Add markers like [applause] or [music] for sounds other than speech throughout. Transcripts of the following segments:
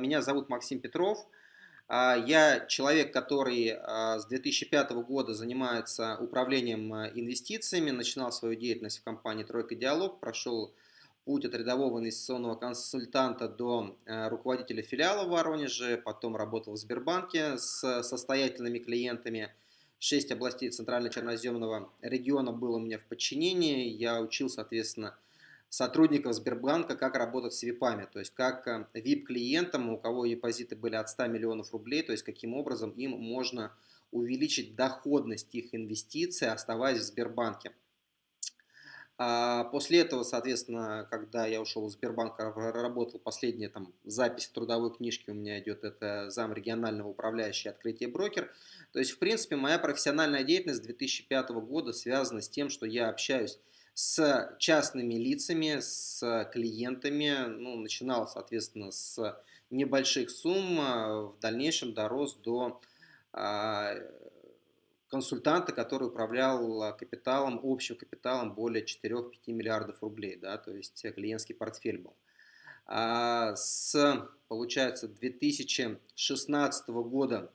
Меня зовут Максим Петров. А, я человек, который а, с 2005 года занимается управлением а, инвестициями, начинал свою деятельность в компании «Тройка Диалог», прошел путь от рядового инвестиционного консультанта до руководителя филиала в Воронеже, потом работал в Сбербанке с состоятельными клиентами. Шесть областей Центрально-Черноземного региона было у меня в подчинении. Я учил, соответственно, сотрудников Сбербанка, как работать с ВИПами, то есть как VIP-клиентам, э, у кого депозиты были от 100 миллионов рублей, то есть каким образом им можно увеличить доходность их инвестиций, оставаясь в Сбербанке. А после этого, соответственно, когда я ушел из Сбербанка, работал последняя там запись в трудовой книжке у меня идет, это зам регионального управляющего открытие брокер. То есть, в принципе, моя профессиональная деятельность с 2005 года связана с тем, что я общаюсь с частными лицами, с клиентами, ну, начинал, соответственно, с небольших сумм, а в дальнейшем дорос до а, консультанта, который управлял капиталом, общим капиталом более 4-5 миллиардов рублей, да, то есть клиентский портфель был. А с, получается, 2016 года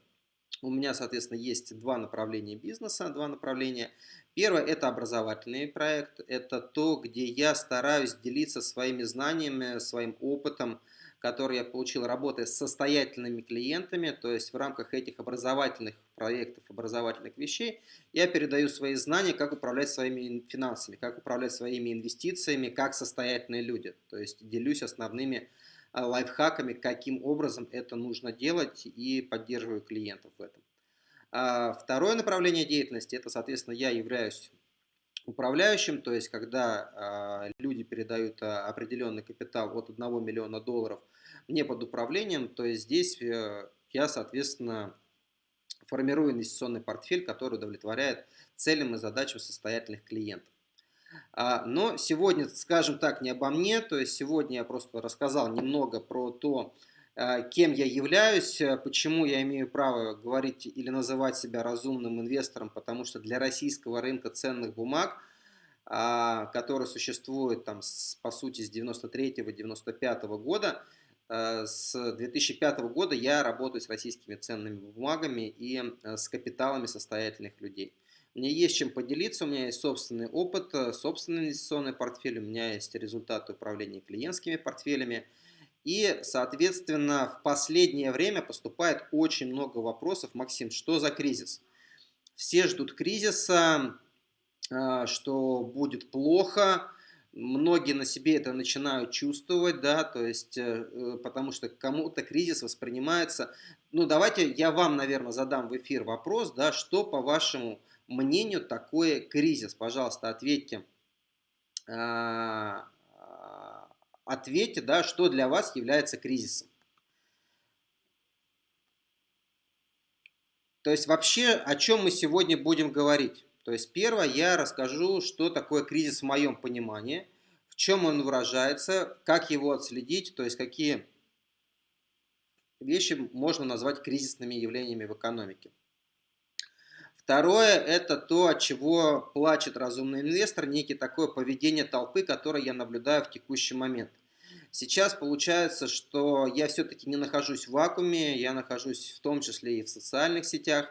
у меня, соответственно, есть два направления бизнеса, два направления. Первое – это образовательный проект, это то, где я стараюсь делиться своими знаниями, своим опытом, который я получил, работая с состоятельными клиентами, то есть в рамках этих образовательных проектов, образовательных вещей, я передаю свои знания, как управлять своими финансами, как управлять своими инвестициями, как состоятельные люди. То есть делюсь основными лайфхаками, каким образом это нужно делать и поддерживаю клиентов в этом. А второе направление деятельности, это, соответственно, я являюсь управляющим, то есть когда а, люди передают а, определенный капитал от 1 миллиона долларов мне под управлением, то есть здесь э, я, соответственно, формирую инвестиционный портфель, который удовлетворяет целям и задачам состоятельных клиентов. Но сегодня, скажем так, не обо мне, то есть сегодня я просто рассказал немного про то, Э, кем я являюсь, э, почему я имею право говорить или называть себя разумным инвестором, потому что для российского рынка ценных бумаг, а, который существует там, по сути с 93-95 года, с 2005 года я работаю с российскими ценными бумагами и с капиталами состоятельных людей. Мне есть чем поделиться, у меня есть собственный опыт, собственный инвестиционный портфель, у меня есть результаты управления клиентскими портфелями – и, соответственно, в последнее время поступает очень много вопросов. Максим, что за кризис? Все ждут кризиса, а, что будет плохо. Многие на себе это начинают чувствовать, да, то есть, э, потому что кому-то кризис воспринимается. Ну, давайте я вам, наверное, задам в эфир вопрос, да, что, по вашему мнению, такое кризис? Пожалуйста, ответьте а, ответьте, да, что для вас является кризисом. То есть вообще о чем мы сегодня будем говорить. То есть первое я расскажу, что такое кризис в моем понимании, в чем он выражается, как его отследить, то есть какие вещи можно назвать кризисными явлениями в экономике. Второе – это то, от чего плачет разумный инвестор, некий такое поведение толпы, которое я наблюдаю в текущий момент. Сейчас получается, что я все-таки не нахожусь в вакууме, я нахожусь в том числе и в социальных сетях.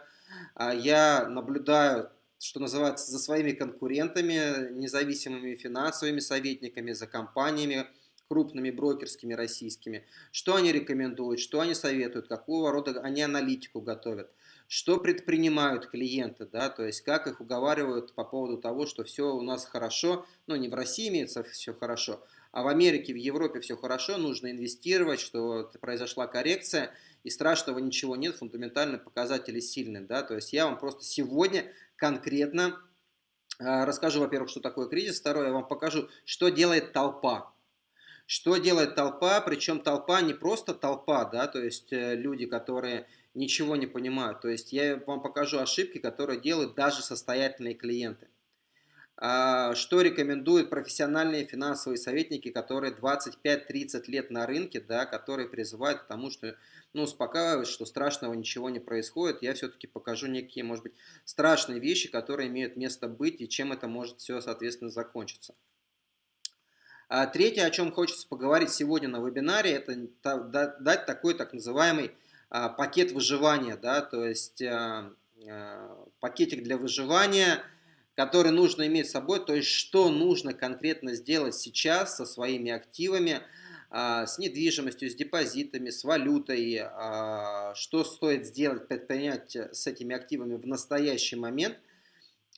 А я наблюдаю, что называется, за своими конкурентами, независимыми финансовыми советниками, за компаниями, крупными брокерскими российскими, что они рекомендуют, что они советуют, какого рода они аналитику готовят что предпринимают клиенты, да, то есть как их уговаривают по поводу того, что все у нас хорошо, ну не в России имеется все хорошо, а в Америке, в Европе все хорошо, нужно инвестировать, что произошла коррекция, и страшного ничего нет, фундаментальные показатели сильны, да, то есть я вам просто сегодня конкретно э, расскажу, во-первых, что такое кризис, второе, я вам покажу, что делает толпа, что делает толпа, причем толпа не просто толпа, да, то есть э, люди, которые ничего не понимают. То есть я вам покажу ошибки, которые делают даже состоятельные клиенты. А, что рекомендуют профессиональные финансовые советники, которые 25-30 лет на рынке, да, которые призывают к тому, что ну, успокаивают, что страшного ничего не происходит. Я все-таки покажу некие, может быть, страшные вещи, которые имеют место быть и чем это может все, соответственно, закончиться. А третье, о чем хочется поговорить сегодня на вебинаре, это дать такой так называемый пакет выживания, да, то есть а, а, пакетик для выживания, который нужно иметь с собой, то есть что нужно конкретно сделать сейчас со своими активами, с недвижимостью, с депозитами, с валютой, что стоит сделать, предпринять с этими активами в настоящий момент,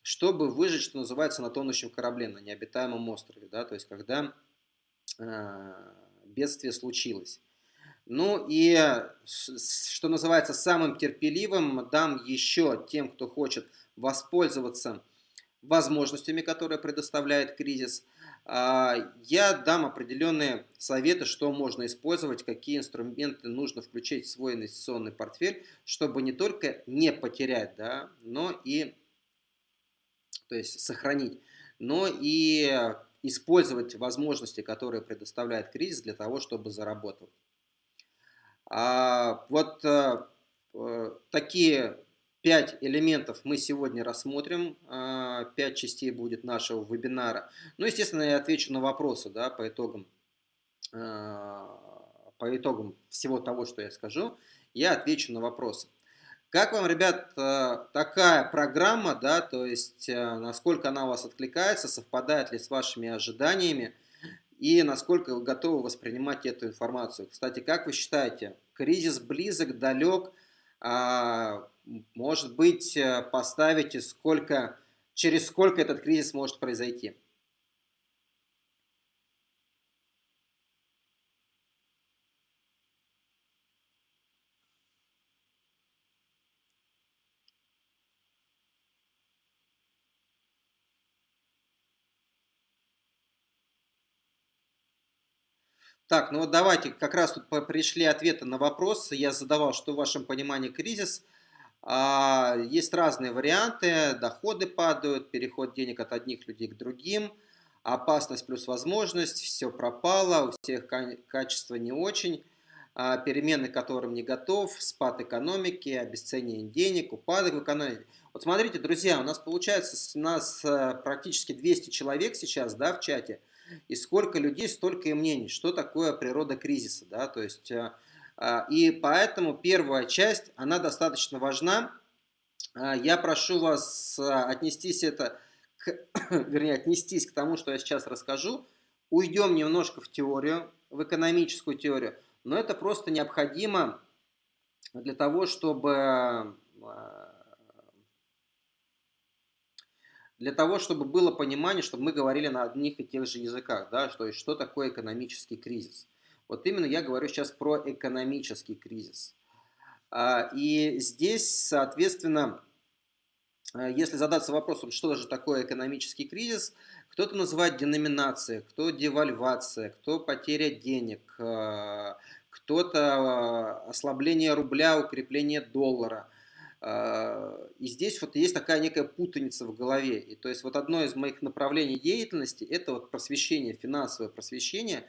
чтобы выжить, что называется, на тонущем корабле, на необитаемом острове, да, то есть когда бедствие случилось. Ну и, что называется, самым терпеливым дам еще тем, кто хочет воспользоваться возможностями, которые предоставляет кризис. А, я дам определенные советы, что можно использовать, какие инструменты нужно включить в свой инвестиционный портфель, чтобы не только не потерять, да, но и то есть сохранить, но и использовать возможности, которые предоставляет кризис для того, чтобы заработать. А вот а, такие пять элементов мы сегодня рассмотрим. А, пять частей будет нашего вебинара. Ну, естественно, я отвечу на вопросы да, по, итогам, а, по итогам всего того, что я скажу. Я отвечу на вопросы. Как вам, ребят, такая программа, да, то есть насколько она у вас откликается, совпадает ли с вашими ожиданиями? И насколько вы готовы воспринимать эту информацию. Кстати, как вы считаете, кризис близок, далек? А, может быть, э, поставите, сколько, через сколько этот кризис может произойти? Так, ну вот давайте, как раз тут пришли ответы на вопросы. Я задавал, что в вашем понимании кризис. А, есть разные варианты, доходы падают, переход денег от одних людей к другим, опасность плюс возможность, все пропало, у всех качество не очень, а, перемены, к которым не готов, спад экономики, обесценивание денег, упадок в экономике. Вот смотрите, друзья, у нас получается, у нас э, практически 200 человек сейчас да, в чате – и сколько людей, столько и мнений, что такое природа кризиса. Да? То есть, э, а, и поэтому первая часть, она достаточно важна. А, я прошу вас э, отнестись это, к, [coughs] вернее, отнестись к тому, что я сейчас расскажу. Уйдем немножко в теорию, в экономическую теорию, но это просто необходимо для того, чтобы э, для того, чтобы было понимание, чтобы мы говорили на одних и тех же языках, да, что, что такое экономический кризис. Вот именно я говорю сейчас про экономический кризис. А, и здесь, соответственно, а, если задаться вопросом, что же такое экономический кризис, кто-то называет деноминация, кто девальвация, кто потеря денег, а, кто-то ослабление рубля, укрепление доллара – и здесь вот есть такая некая путаница в голове. И то есть вот одно из моих направлений деятельности – это вот просвещение, финансовое просвещение.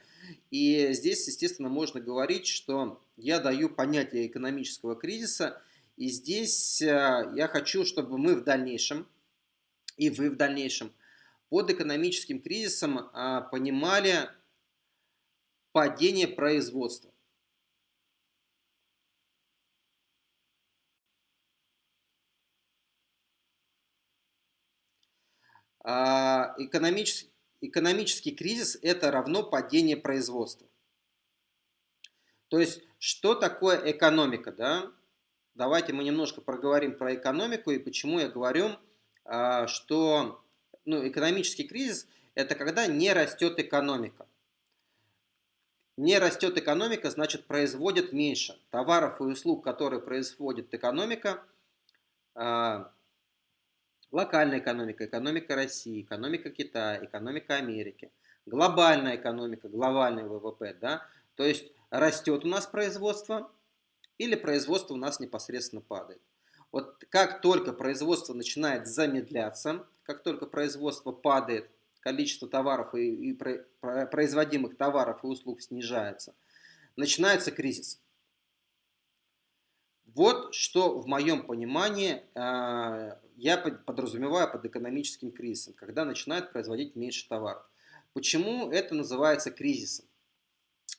И здесь, естественно, можно говорить, что я даю понятие экономического кризиса. И здесь а, я хочу, чтобы мы в дальнейшем, и вы в дальнейшем, под экономическим кризисом а, понимали падение производства. Экономический, экономический кризис – это равно падение производства. То есть, что такое экономика? Да? Давайте мы немножко проговорим про экономику и почему я говорю, а, что ну, экономический кризис – это когда не растет экономика. Не растет экономика, значит производит меньше товаров и услуг, которые производит экономика, а, локальная экономика, экономика России, экономика Китая, экономика Америки, глобальная экономика, глобальный ВВП, да, то есть растет у нас производство или производство у нас непосредственно падает. Вот как только производство начинает замедляться, как только производство падает, количество товаров и, и производимых товаров и услуг снижается, начинается кризис. Вот что в моем понимании а, я подразумеваю под экономическим кризисом, когда начинают производить меньше товаров. Почему это называется кризисом?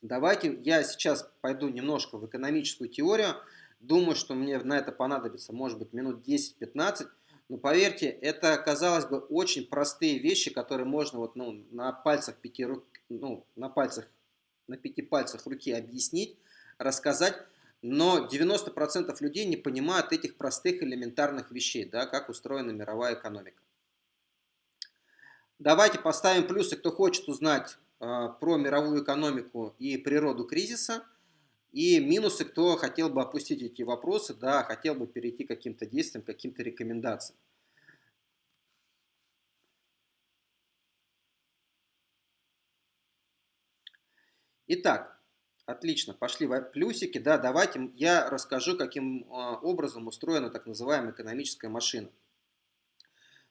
Давайте я сейчас пойду немножко в экономическую теорию. Думаю, что мне на это понадобится, может быть, минут 10-15. Но поверьте, это, казалось бы, очень простые вещи, которые можно вот, ну, на пальцах пяти рук, ну, на пальцах, на пяти пальцах руки объяснить, рассказать. Но 90% людей не понимают этих простых элементарных вещей, да, как устроена мировая экономика. Давайте поставим плюсы, кто хочет узнать э, про мировую экономику и природу кризиса. И минусы, кто хотел бы опустить эти вопросы, да, хотел бы перейти к каким-то действиям, каким-то рекомендациям. Итак, отлично, пошли плюсики. Да, давайте я расскажу, каким а, образом устроена так называемая экономическая машина.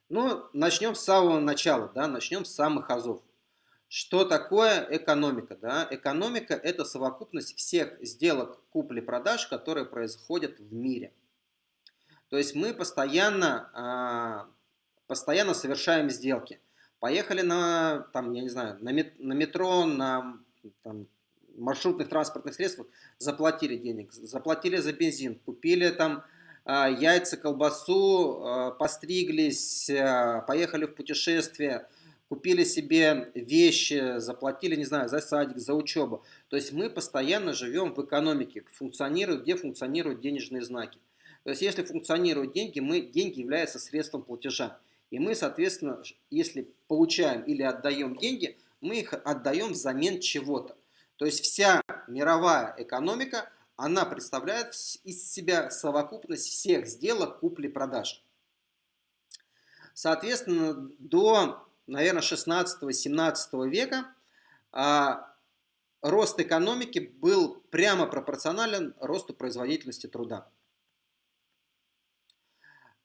Ну, начнем с самого начала, да, начнем с самых азов. Что такое экономика? Да? Экономика – это совокупность всех сделок купли-продаж, которые происходят в мире. То есть мы постоянно, а, постоянно совершаем сделки. Поехали на, там, я не знаю, на, метро, на там, маршрутных транспортных средствах, заплатили денег, заплатили за бензин, купили там а, яйца, колбасу, а, постриглись, а, поехали в путешествие, купили себе вещи, заплатили, не знаю, за садик, за учебу. То есть мы постоянно живем в экономике, функционируют, где функционируют денежные знаки. То есть если функционируют деньги, мы, деньги являются средством платежа. И мы, соответственно, если получаем или отдаем деньги, мы их отдаем взамен чего-то. То есть вся мировая экономика – она представляет из себя совокупность всех сделок купли-продаж. Соответственно, до, наверное, 16-17 века а, рост экономики был прямо пропорционален росту производительности труда.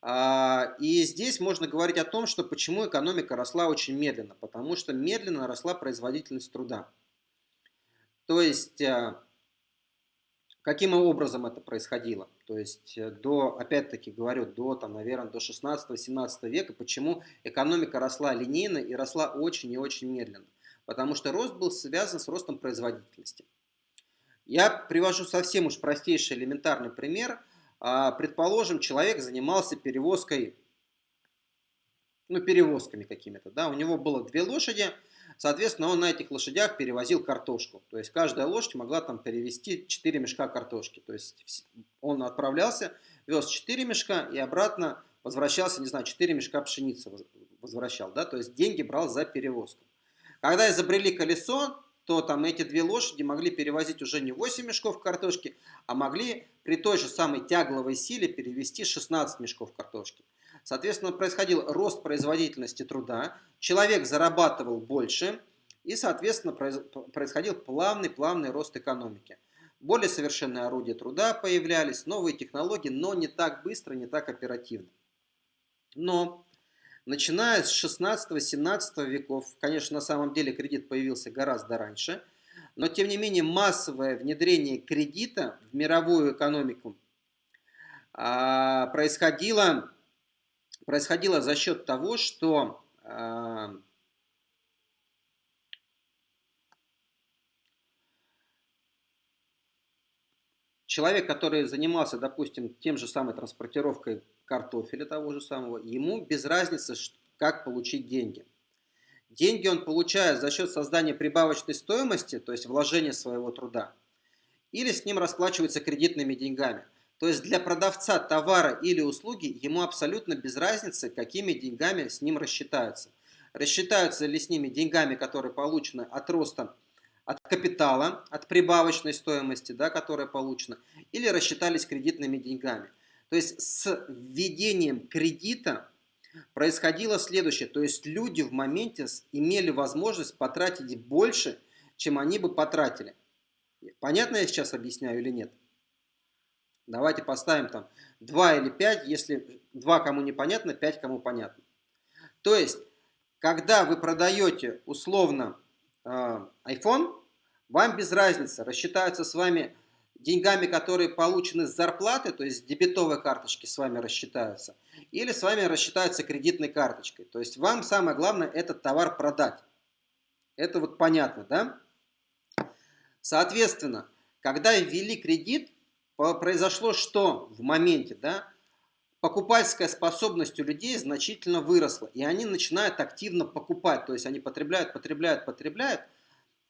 А, и здесь можно говорить о том, что почему экономика росла очень медленно. Потому что медленно росла производительность труда. То есть а, Каким образом это происходило? То есть э, до, опять-таки говорю, до, там, наверное, до 16-17 века, почему экономика росла линейно и росла очень и очень медленно? Потому что рост был связан с ростом производительности. Я привожу совсем уж простейший элементарный пример. А, предположим, человек занимался перевозкой, ну, перевозками какими-то, да, у него было две лошади, Соответственно, он на этих лошадях перевозил картошку. То есть каждая лошадь могла там перевести 4 мешка картошки. То есть он отправлялся, вез 4 мешка и обратно возвращался, не знаю, 4 мешка пшеницы возвращал. Да? То есть деньги брал за перевозку. Когда изобрели колесо, то там эти две лошади могли перевозить уже не 8 мешков картошки, а могли при той же самой тягловой силе перевести 16 мешков картошки. Соответственно, происходил рост производительности труда, человек зарабатывал больше, и, соответственно, происходил плавный-плавный рост экономики. Более совершенные орудия труда появлялись, новые технологии, но не так быстро, не так оперативно. Но, начиная с 16-17 веков, конечно, на самом деле кредит появился гораздо раньше, но, тем не менее, массовое внедрение кредита в мировую экономику а, происходило происходило за счет того, что э, человек, который занимался, допустим, тем же самой транспортировкой картофеля того же самого, ему без разницы, как получить деньги. Деньги он получает за счет создания прибавочной стоимости, то есть вложения своего труда, или с ним расплачивается кредитными деньгами. То есть для продавца товара или услуги ему абсолютно без разницы, какими деньгами с ним рассчитаются. Рассчитаются ли с ними деньгами, которые получены от роста от капитала, от прибавочной стоимости, да, которая получена, или рассчитались кредитными деньгами. То есть с введением кредита происходило следующее. То есть люди в моменте имели возможность потратить больше, чем они бы потратили. Понятно я сейчас объясняю или нет? Давайте поставим там 2 или 5, если 2 кому непонятно, 5 кому понятно. То есть, когда вы продаете условно э, iPhone, вам без разницы, рассчитаются с вами деньгами, которые получены с зарплаты, то есть дебетовой карточки с вами рассчитаются, или с вами рассчитаются кредитной карточкой. То есть вам самое главное этот товар продать. Это вот понятно, да? Соответственно, когда ввели кредит, произошло что в моменте, да? Покупательская способность у людей значительно выросла, и они начинают активно покупать, то есть они потребляют, потребляют, потребляют,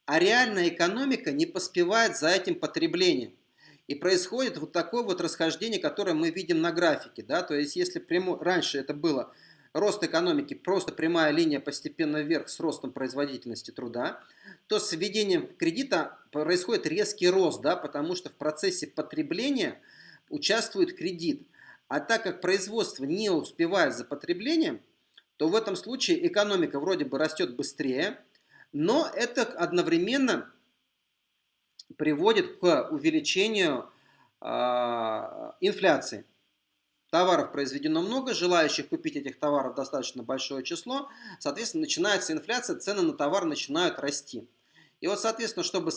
а реальная экономика не поспевает за этим потреблением. И происходит вот такое вот расхождение, которое мы видим на графике. Да? То есть если прямо, раньше это было рост экономики, просто прямая линия постепенно вверх с ростом производительности труда, то с введением кредита происходит резкий рост, да, потому что в процессе потребления участвует кредит. А так как производство не успевает за потреблением, то в этом случае экономика вроде бы растет быстрее, но это одновременно приводит к увеличению э, инфляции. Товаров произведено много, желающих купить этих товаров достаточно большое число, соответственно, начинается инфляция, цены на товар начинают расти. И вот, соответственно, чтобы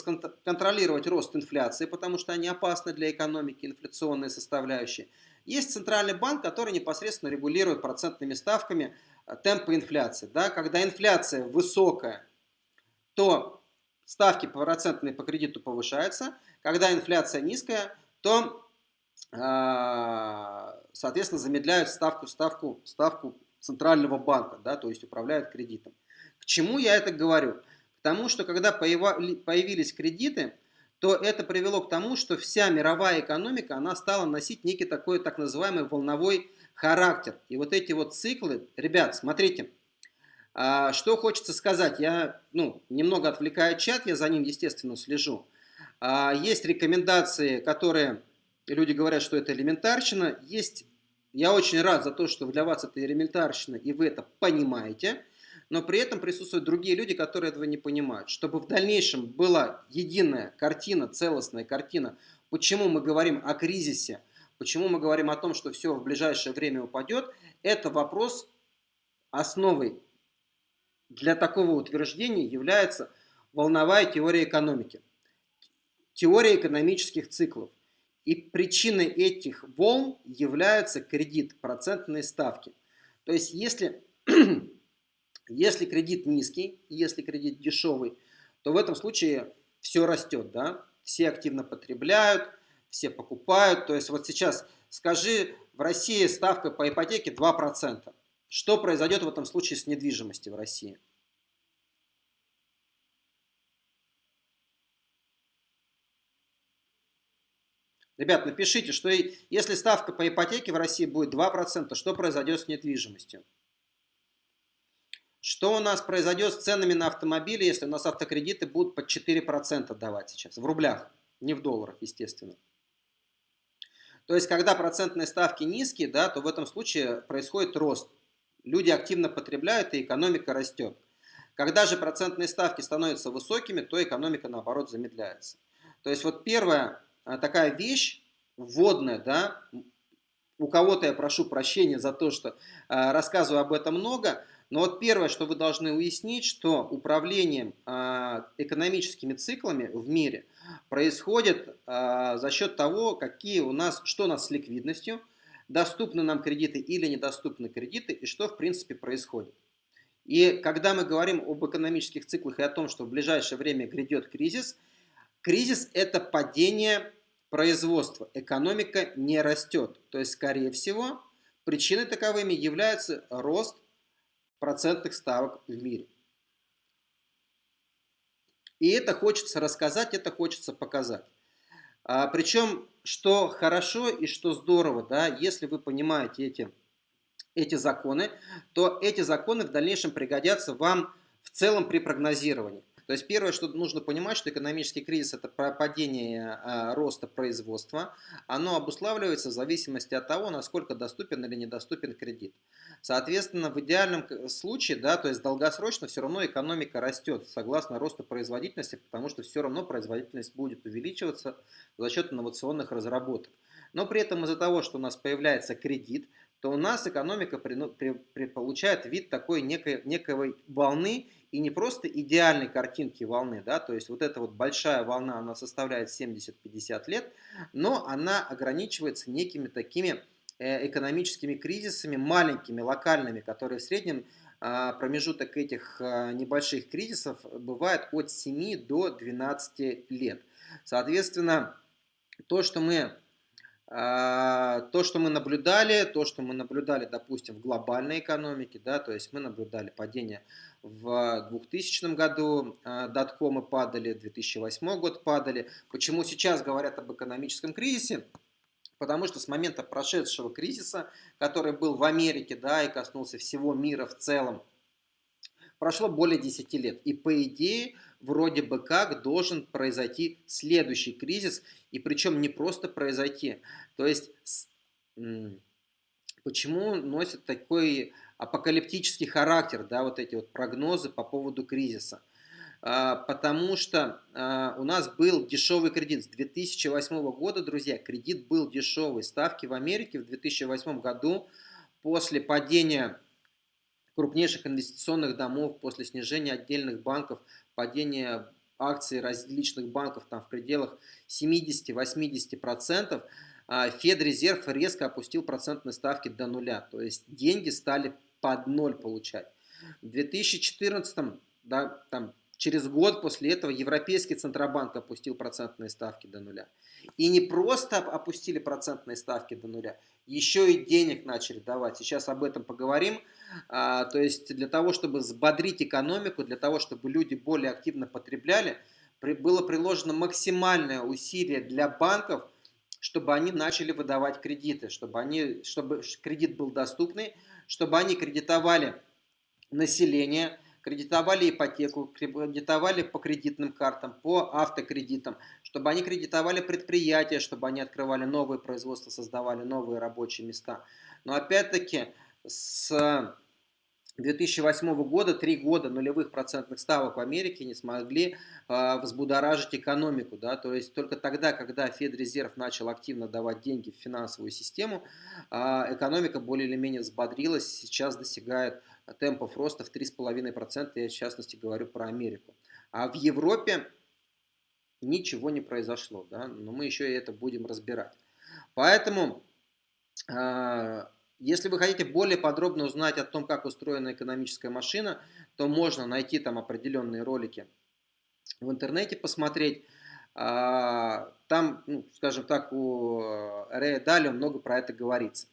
контролировать рост инфляции, потому что они опасны для экономики, инфляционные составляющие, есть центральный банк, который непосредственно регулирует процентными ставками э, темпы инфляции. Да? Когда инфляция высокая, то ставки процентные по кредиту повышаются. Когда инфляция низкая, то, соответственно, замедляют ставку, ставку, ставку центрального банка, да, то есть управляют кредитом. К чему я это говорю? К тому, что когда появились кредиты, то это привело к тому, что вся мировая экономика, она стала носить некий такой так называемый волновой характер. И вот эти вот циклы, ребят, смотрите, а, что хочется сказать, я ну, немного отвлекаю чат, я за ним, естественно, слежу. А, есть рекомендации, которые люди говорят, что это элементарщина. Есть, я очень рад за то, что для вас это элементарщина, и вы это понимаете. Но при этом присутствуют другие люди, которые этого не понимают. Чтобы в дальнейшем была единая картина, целостная картина, почему мы говорим о кризисе, почему мы говорим о том, что все в ближайшее время упадет, это вопрос основой для такого утверждения является волновая теория экономики, теория экономических циклов. И причиной этих волн является кредит, процентные ставки. То есть, если, [clears throat] если кредит низкий, если кредит дешевый, то в этом случае все растет, да? Все активно потребляют, все покупают. То есть, вот сейчас скажи, в России ставка по ипотеке 2%. Что произойдет в этом случае с недвижимостью в России? Ребят, напишите, что если ставка по ипотеке в России будет 2%, что произойдет с недвижимостью? Что у нас произойдет с ценами на автомобили, если у нас автокредиты будут под 4% давать сейчас? В рублях, не в долларах, естественно. То есть, когда процентные ставки низкие, да, то в этом случае происходит рост люди активно потребляют и экономика растет. Когда же процентные ставки становятся высокими, то экономика наоборот замедляется. То есть вот первая а, такая вещь вводная, да, у кого-то я прошу прощения за то, что э, рассказываю об этом много, но вот первое, что вы должны уяснить, что управлением э, экономическими циклами в мире происходит э, за счет того, какие у нас, что у нас с ликвидностью, доступны нам кредиты или недоступны кредиты, и что в принципе происходит. И когда мы говорим об экономических циклах и о том, что в ближайшее время грядет кризис, кризис это падение производства, экономика не растет. То есть, скорее всего, причиной таковыми является рост процентных ставок в мире. И это хочется рассказать, это хочется показать. А, причем, что хорошо и что здорово, да, если вы понимаете эти, эти законы, то эти законы в дальнейшем пригодятся вам в целом при прогнозировании. То есть первое, что нужно понимать, что экономический кризис – это падение а, роста производства. Оно обуславливается в зависимости от того, насколько доступен или недоступен кредит. Соответственно, в идеальном случае, да, то есть долгосрочно все равно экономика растет согласно росту производительности, потому что все равно производительность будет увеличиваться за счет инновационных разработок. Но при этом из-за того, что у нас появляется кредит, то у нас экономика при, при, при, получает вид такой некой, некой волны, и не просто идеальной картинки волны, да, то есть вот эта вот большая волна, она составляет 70-50 лет, но она ограничивается некими такими э, экономическими кризисами, маленькими, локальными, которые в среднем промежуток этих небольших кризисов бывает от 7 до 12 лет. Соответственно, то, что мы а, то, что мы наблюдали, то, что мы наблюдали, допустим, в глобальной экономике, да, то есть мы наблюдали падение в 2000 году, а, доткомы падали, 2008 год падали. Почему сейчас говорят об экономическом кризисе? Потому что с момента прошедшего кризиса, который был в Америке, да, и коснулся всего мира в целом, прошло более 10 лет. И по идее, вроде бы как должен произойти следующий кризис, и причем не просто произойти. То есть, почему носит такой апокалиптический характер, да, вот эти вот прогнозы по поводу кризиса? А, потому что а, у нас был дешевый кредит. С 2008 года, друзья, кредит был дешевый. Ставки в Америке в 2008 году после падения крупнейших инвестиционных домов, после снижения отдельных банков, падения акций различных банков там в пределах 70-80%, а, Федрезерв резко опустил процентные ставки до нуля. То есть деньги стали под ноль получать. В 2014, да, там, через год после этого Европейский Центробанк опустил процентные ставки до нуля. И не просто опустили процентные ставки до нуля, еще и денег начали давать. Сейчас об этом поговорим. А, то есть для того, чтобы взбодрить экономику, для того, чтобы люди более активно потребляли, было приложено максимальное усилие для банков, чтобы они начали выдавать кредиты, чтобы, они, чтобы кредит был доступный, чтобы они кредитовали население, кредитовали ипотеку, кредитовали по кредитным картам, по автокредитам, чтобы они кредитовали предприятия, чтобы они открывали новые производства, создавали новые рабочие места. Но опять-таки с 2008 года три года нулевых процентных ставок в Америке не смогли э, взбудоражить экономику. Да? То есть только тогда, когда Федрезерв начал активно давать деньги в финансовую систему, э, экономика более или менее взбодрилась, сейчас достигает темпов роста в 3,5%, я в частности говорю про Америку. А в Европе ничего не произошло, да? но мы еще и это будем разбирать. Поэтому, а, если вы хотите более подробно узнать о том, как устроена экономическая машина, то можно найти там определенные ролики в интернете, посмотреть. А, там, ну, скажем так, у Рэя Далио много про это говорится.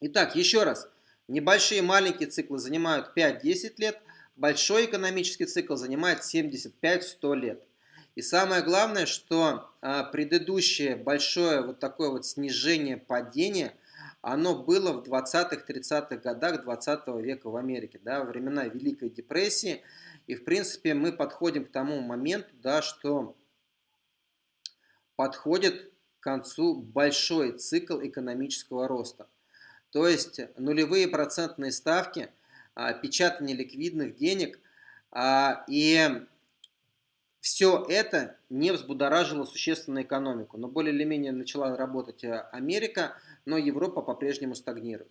Итак, еще раз – Небольшие маленькие циклы занимают 5-10 лет, большой экономический цикл занимает 75-100 лет. И самое главное, что а, предыдущее большое вот такое вот снижение падения, оно было в 20-30-х годах 20 века в Америке, да, времена Великой депрессии. И в принципе мы подходим к тому моменту, да, что подходит к концу большой цикл экономического роста. То есть нулевые процентные ставки, а, печатание ликвидных денег а, и все это не взбудоражило существенно экономику. Но более или менее начала работать э, Америка, но Европа по-прежнему стагнирует.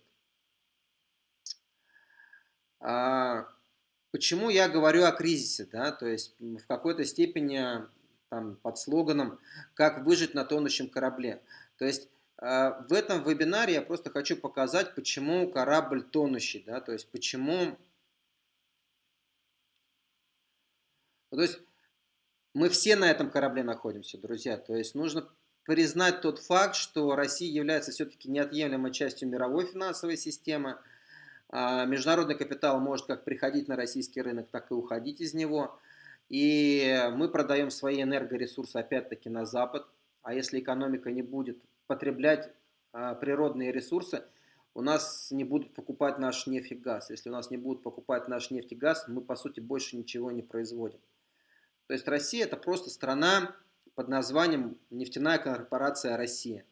А, почему я говорю о кризисе? Да? То есть в какой-то степени там, под слоганом «Как выжить на тонущем корабле». То есть в этом вебинаре я просто хочу показать, почему корабль тонущий, да, то есть почему... То есть мы все на этом корабле находимся, друзья, то есть нужно признать тот факт, что Россия является все-таки неотъемлемой частью мировой финансовой системы, а, Международный капитал может как приходить на российский рынок, так и уходить из него. И мы продаем свои энергоресурсы опять-таки на Запад. А если экономика не будет потреблять а, природные ресурсы, у нас не будут покупать наш нефть и газ. Если у нас не будут покупать наш нефть и газ, мы по сути больше ничего не производим. То есть Россия это просто страна под названием нефтяная корпорация Россия.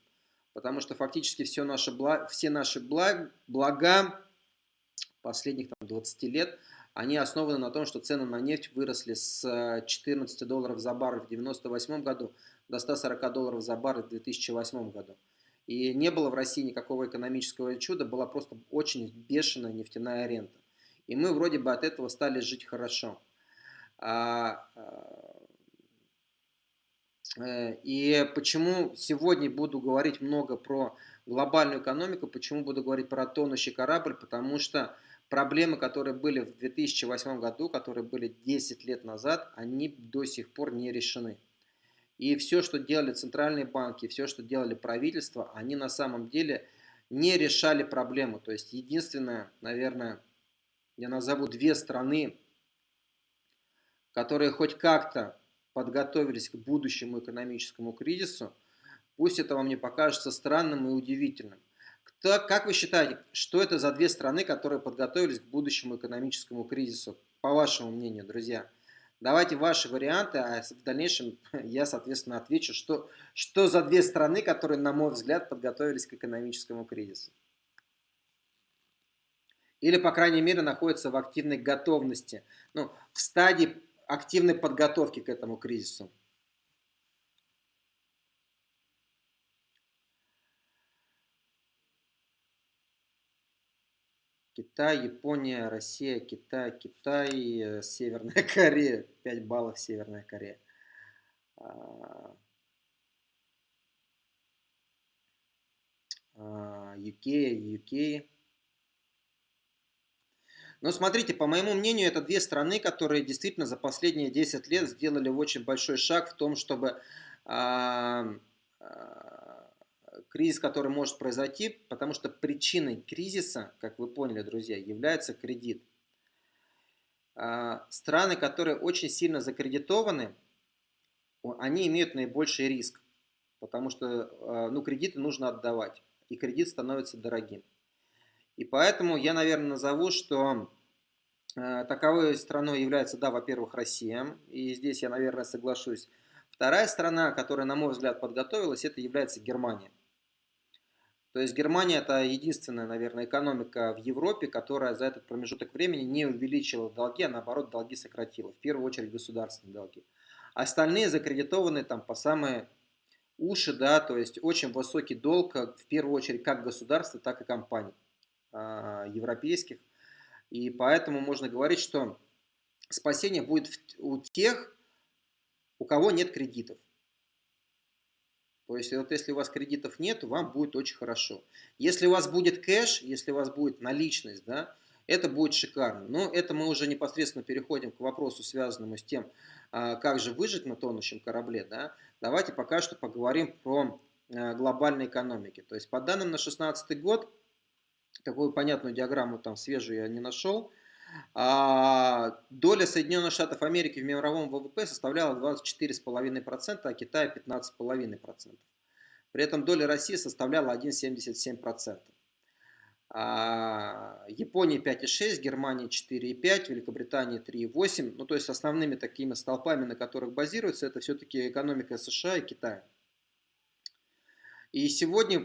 Потому что фактически все наши благ, все наши благ, блага последних там, 20 лет, они основаны на том, что цены на нефть выросли с 14 долларов за баррель в 1998 году до 140 долларов за бар в 2008 году. И не было в России никакого экономического чуда, была просто очень бешеная нефтяная рента. И мы вроде бы от этого стали жить хорошо. А, а, э, и почему сегодня буду говорить много про глобальную экономику, почему буду говорить про тонущий корабль, потому что проблемы, которые были в 2008 году, которые были 10 лет назад, они до сих пор не решены. И все, что делали центральные банки, все, что делали правительство, они на самом деле не решали проблему. То есть единственное, наверное, я назову две страны, которые хоть как-то подготовились к будущему экономическому кризису, пусть это вам не покажется странным и удивительным. Кто, как вы считаете, что это за две страны, которые подготовились к будущему экономическому кризису, по вашему мнению, друзья? Давайте ваши варианты, а в дальнейшем [laughs] я, соответственно, отвечу, что, что за две страны, которые, на мой взгляд, подготовились к экономическому кризису. Или, по крайней мере, находятся в активной готовности, ну, в стадии активной подготовки к этому кризису. Китай, Япония, Россия, Китай, Китай, э, Северная [laughs] Корея. 5 баллов Северная Корея. UK, UK. Но смотрите, по моему мнению, это две страны, которые действительно за последние 10 лет сделали очень большой шаг в том, чтобы кризис, который может произойти, потому что причиной кризиса, как вы поняли, друзья, является кредит. А, страны, которые очень сильно закредитованы, они имеют наибольший риск, потому что а, ну, кредиты нужно отдавать, и кредит становится дорогим. И поэтому я, наверное, назову, что а, таковой страной является, да, во-первых, Россия, и здесь я, наверное, соглашусь. Вторая страна, которая, на мой взгляд, подготовилась, это является Германия. То есть Германия это единственная, наверное, экономика в Европе, которая за этот промежуток времени не увеличила долги, а наоборот долги сократила. В первую очередь государственные долги. Остальные закредитованы там по самые уши, да, то есть очень высокий долг, в первую очередь как государства, так и компаний э, европейских. И поэтому можно говорить, что спасение будет у тех, у кого нет кредитов. То есть, вот если у вас кредитов нет, вам будет очень хорошо. Если у вас будет кэш, если у вас будет наличность, да, это будет шикарно. Но это мы уже непосредственно переходим к вопросу, связанному с тем, а, как же выжить на тонущем корабле. Да. Давайте пока что поговорим про а, глобальные экономики. То есть, по данным на 2016 год, такую понятную диаграмму там свежую я не нашел, доля Соединенных Штатов Америки в мировом ВВП составляла 24,5%, а Китая 15,5%. При этом доля России составляла 1,77%. А Япония 5,6, Германия 4,5, Великобритания 3,8. Ну, то есть основными такими столпами, на которых базируется, это все-таки экономика США и Китая. И сегодня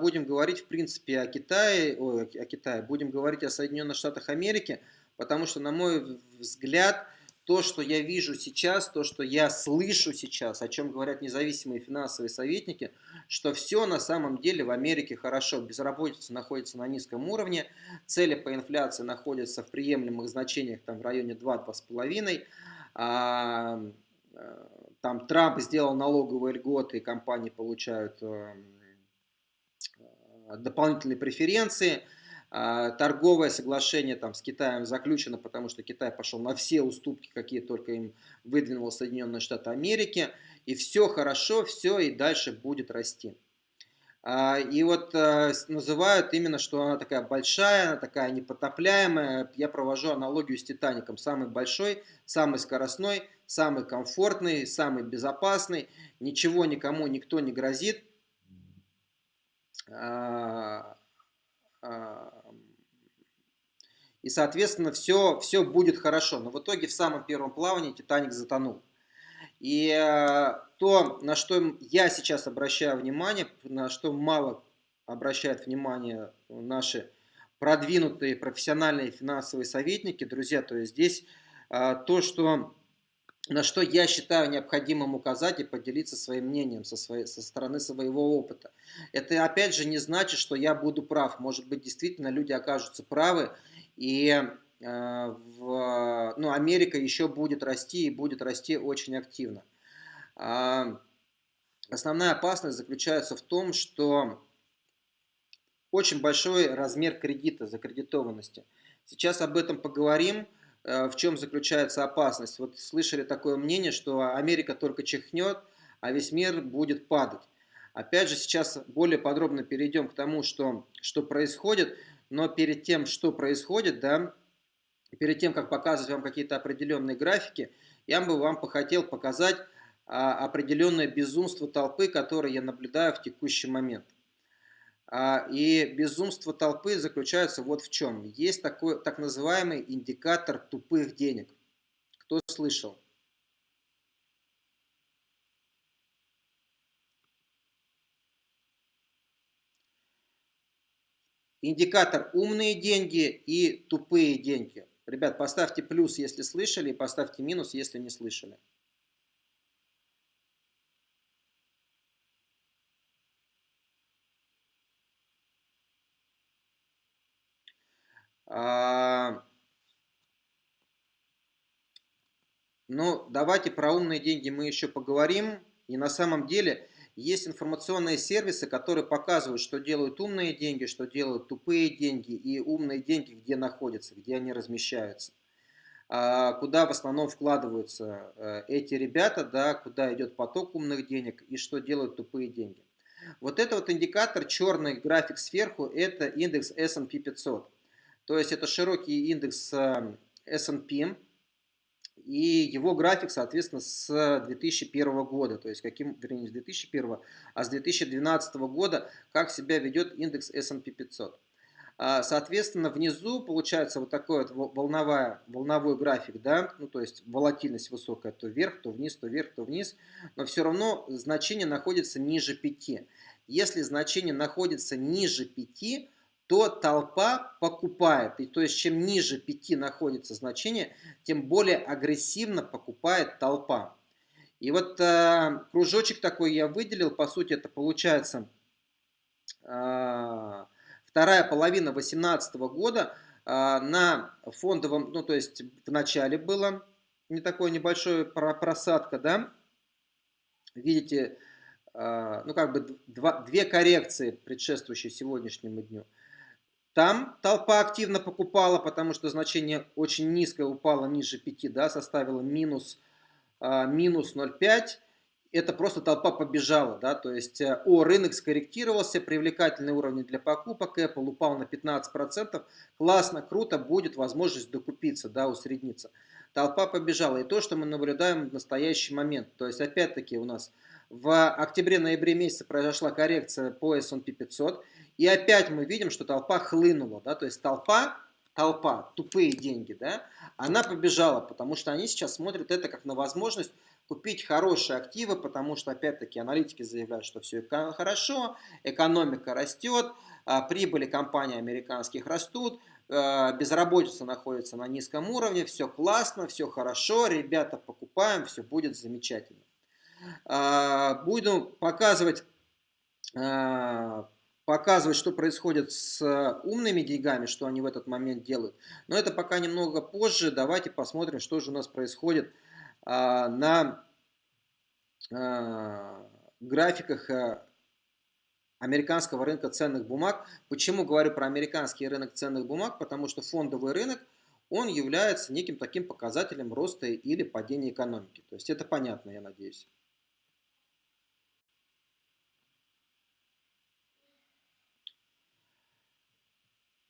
будем говорить, в принципе, о Китае, ой, о Китае, будем говорить о Соединенных Штатах Америки, потому что, на мой взгляд, то, что я вижу сейчас, то, что я слышу сейчас, о чем говорят независимые финансовые советники, что все на самом деле в Америке хорошо. Безработица находится на низком уровне, цели по инфляции находятся в приемлемых значениях там, в районе 2-2,5. А, там Трамп сделал налоговые льготы, и компании получают эм, дополнительные преференции. А, торговое соглашение там, с Китаем заключено, потому что Китай пошел на все уступки, какие только им выдвинул Соединенные Штаты Америки. И все хорошо, все и дальше будет расти. А, и вот э, называют именно, что она такая большая, она такая непотопляемая. Я провожу аналогию с Титаником. Самый большой, самый скоростной, самый комфортный, самый безопасный. Ничего никому, никто не грозит. А, а, и, соответственно, все, все будет хорошо. Но в итоге в самом первом плавании Титаник затонул. И э, то, на что я сейчас обращаю внимание, на что мало обращают внимание наши продвинутые профессиональные финансовые советники, друзья, то есть здесь э, то, что, на что я считаю необходимым указать и поделиться своим мнением со, своей, со стороны своего опыта. Это опять же не значит, что я буду прав. Может быть, действительно люди окажутся правы, и в, ну, Америка еще будет расти и будет расти очень активно. А, основная опасность заключается в том, что очень большой размер кредита, закредитованности. Сейчас об этом поговорим, в чем заключается опасность. Вот слышали такое мнение, что Америка только чихнет, а весь мир будет падать. Опять же, сейчас более подробно перейдем к тому, что, что происходит, но перед тем, что происходит, да, перед тем, как показывать вам какие-то определенные графики, я бы вам хотел показать а, определенное безумство толпы, которое я наблюдаю в текущий момент. А, и безумство толпы заключается вот в чем. Есть такой так называемый индикатор тупых денег. Кто слышал? Индикатор умные деньги и тупые деньги. Ребят, поставьте плюс, если слышали, и поставьте минус, если не слышали. А... Ну, давайте про умные деньги мы еще поговорим. И на самом деле есть информационные сервисы, которые показывают, что делают умные деньги, что делают тупые деньги и умные деньги, где находятся, где они размещаются. А куда в основном вкладываются э, эти ребята, да, куда идет поток умных денег и что делают тупые деньги. Вот это вот индикатор, черный график сверху, это индекс S&P 500. То есть это широкий индекс э, S&P, и его график, соответственно, с 2001 года, то есть каким, вернее, не с 2001, а с 2012 года, как себя ведет индекс S&P 500. А, соответственно, внизу получается вот такой вот волновая, волновой график, да, ну то есть волатильность высокая, то вверх, то вниз, то вверх, то вниз, но все равно значение находится ниже 5. Если значение находится ниже 5, то толпа покупает. И то есть, чем ниже 5 находится значение, тем более агрессивно покупает толпа. И вот э, кружочек такой я выделил, по сути это получается э, вторая половина 2018 года э, на фондовом, ну то есть в начале было не такое небольшое просадка, да, видите, э, ну как бы два, две коррекции, предшествующие сегодняшнему дню. Там толпа активно покупала, потому что значение очень низкое упало, ниже 5, да, составило минус, а, минус 0,5. Это просто толпа побежала, да, то есть э, о, рынок скорректировался, привлекательные уровни для покупок, Apple упал на 15%, классно, круто, будет возможность докупиться, да, усредниться. Толпа побежала, и то, что мы наблюдаем в настоящий момент, то есть опять-таки у нас в октябре-ноябре месяце произошла коррекция по S&P 500, и опять мы видим, что толпа хлынула, да, то есть толпа, толпа, тупые деньги, да, она побежала, потому что они сейчас смотрят это как на возможность купить хорошие активы, потому что, опять-таки, аналитики заявляют, что все хорошо, экономика растет, а, прибыли компаний американских растут, а, безработица находится на низком уровне, все классно, все хорошо, ребята покупаем, все будет замечательно. А, буду показывать показывать, что происходит с э, умными деньгами, что они в этот момент делают. Но это пока немного позже. Давайте посмотрим, что же у нас происходит а, на а, графиках американского рынка ценных бумаг. Почему говорю про американский рынок ценных бумаг? Потому что фондовый рынок, он является неким таким показателем роста или падения экономики. То есть это понятно, я надеюсь.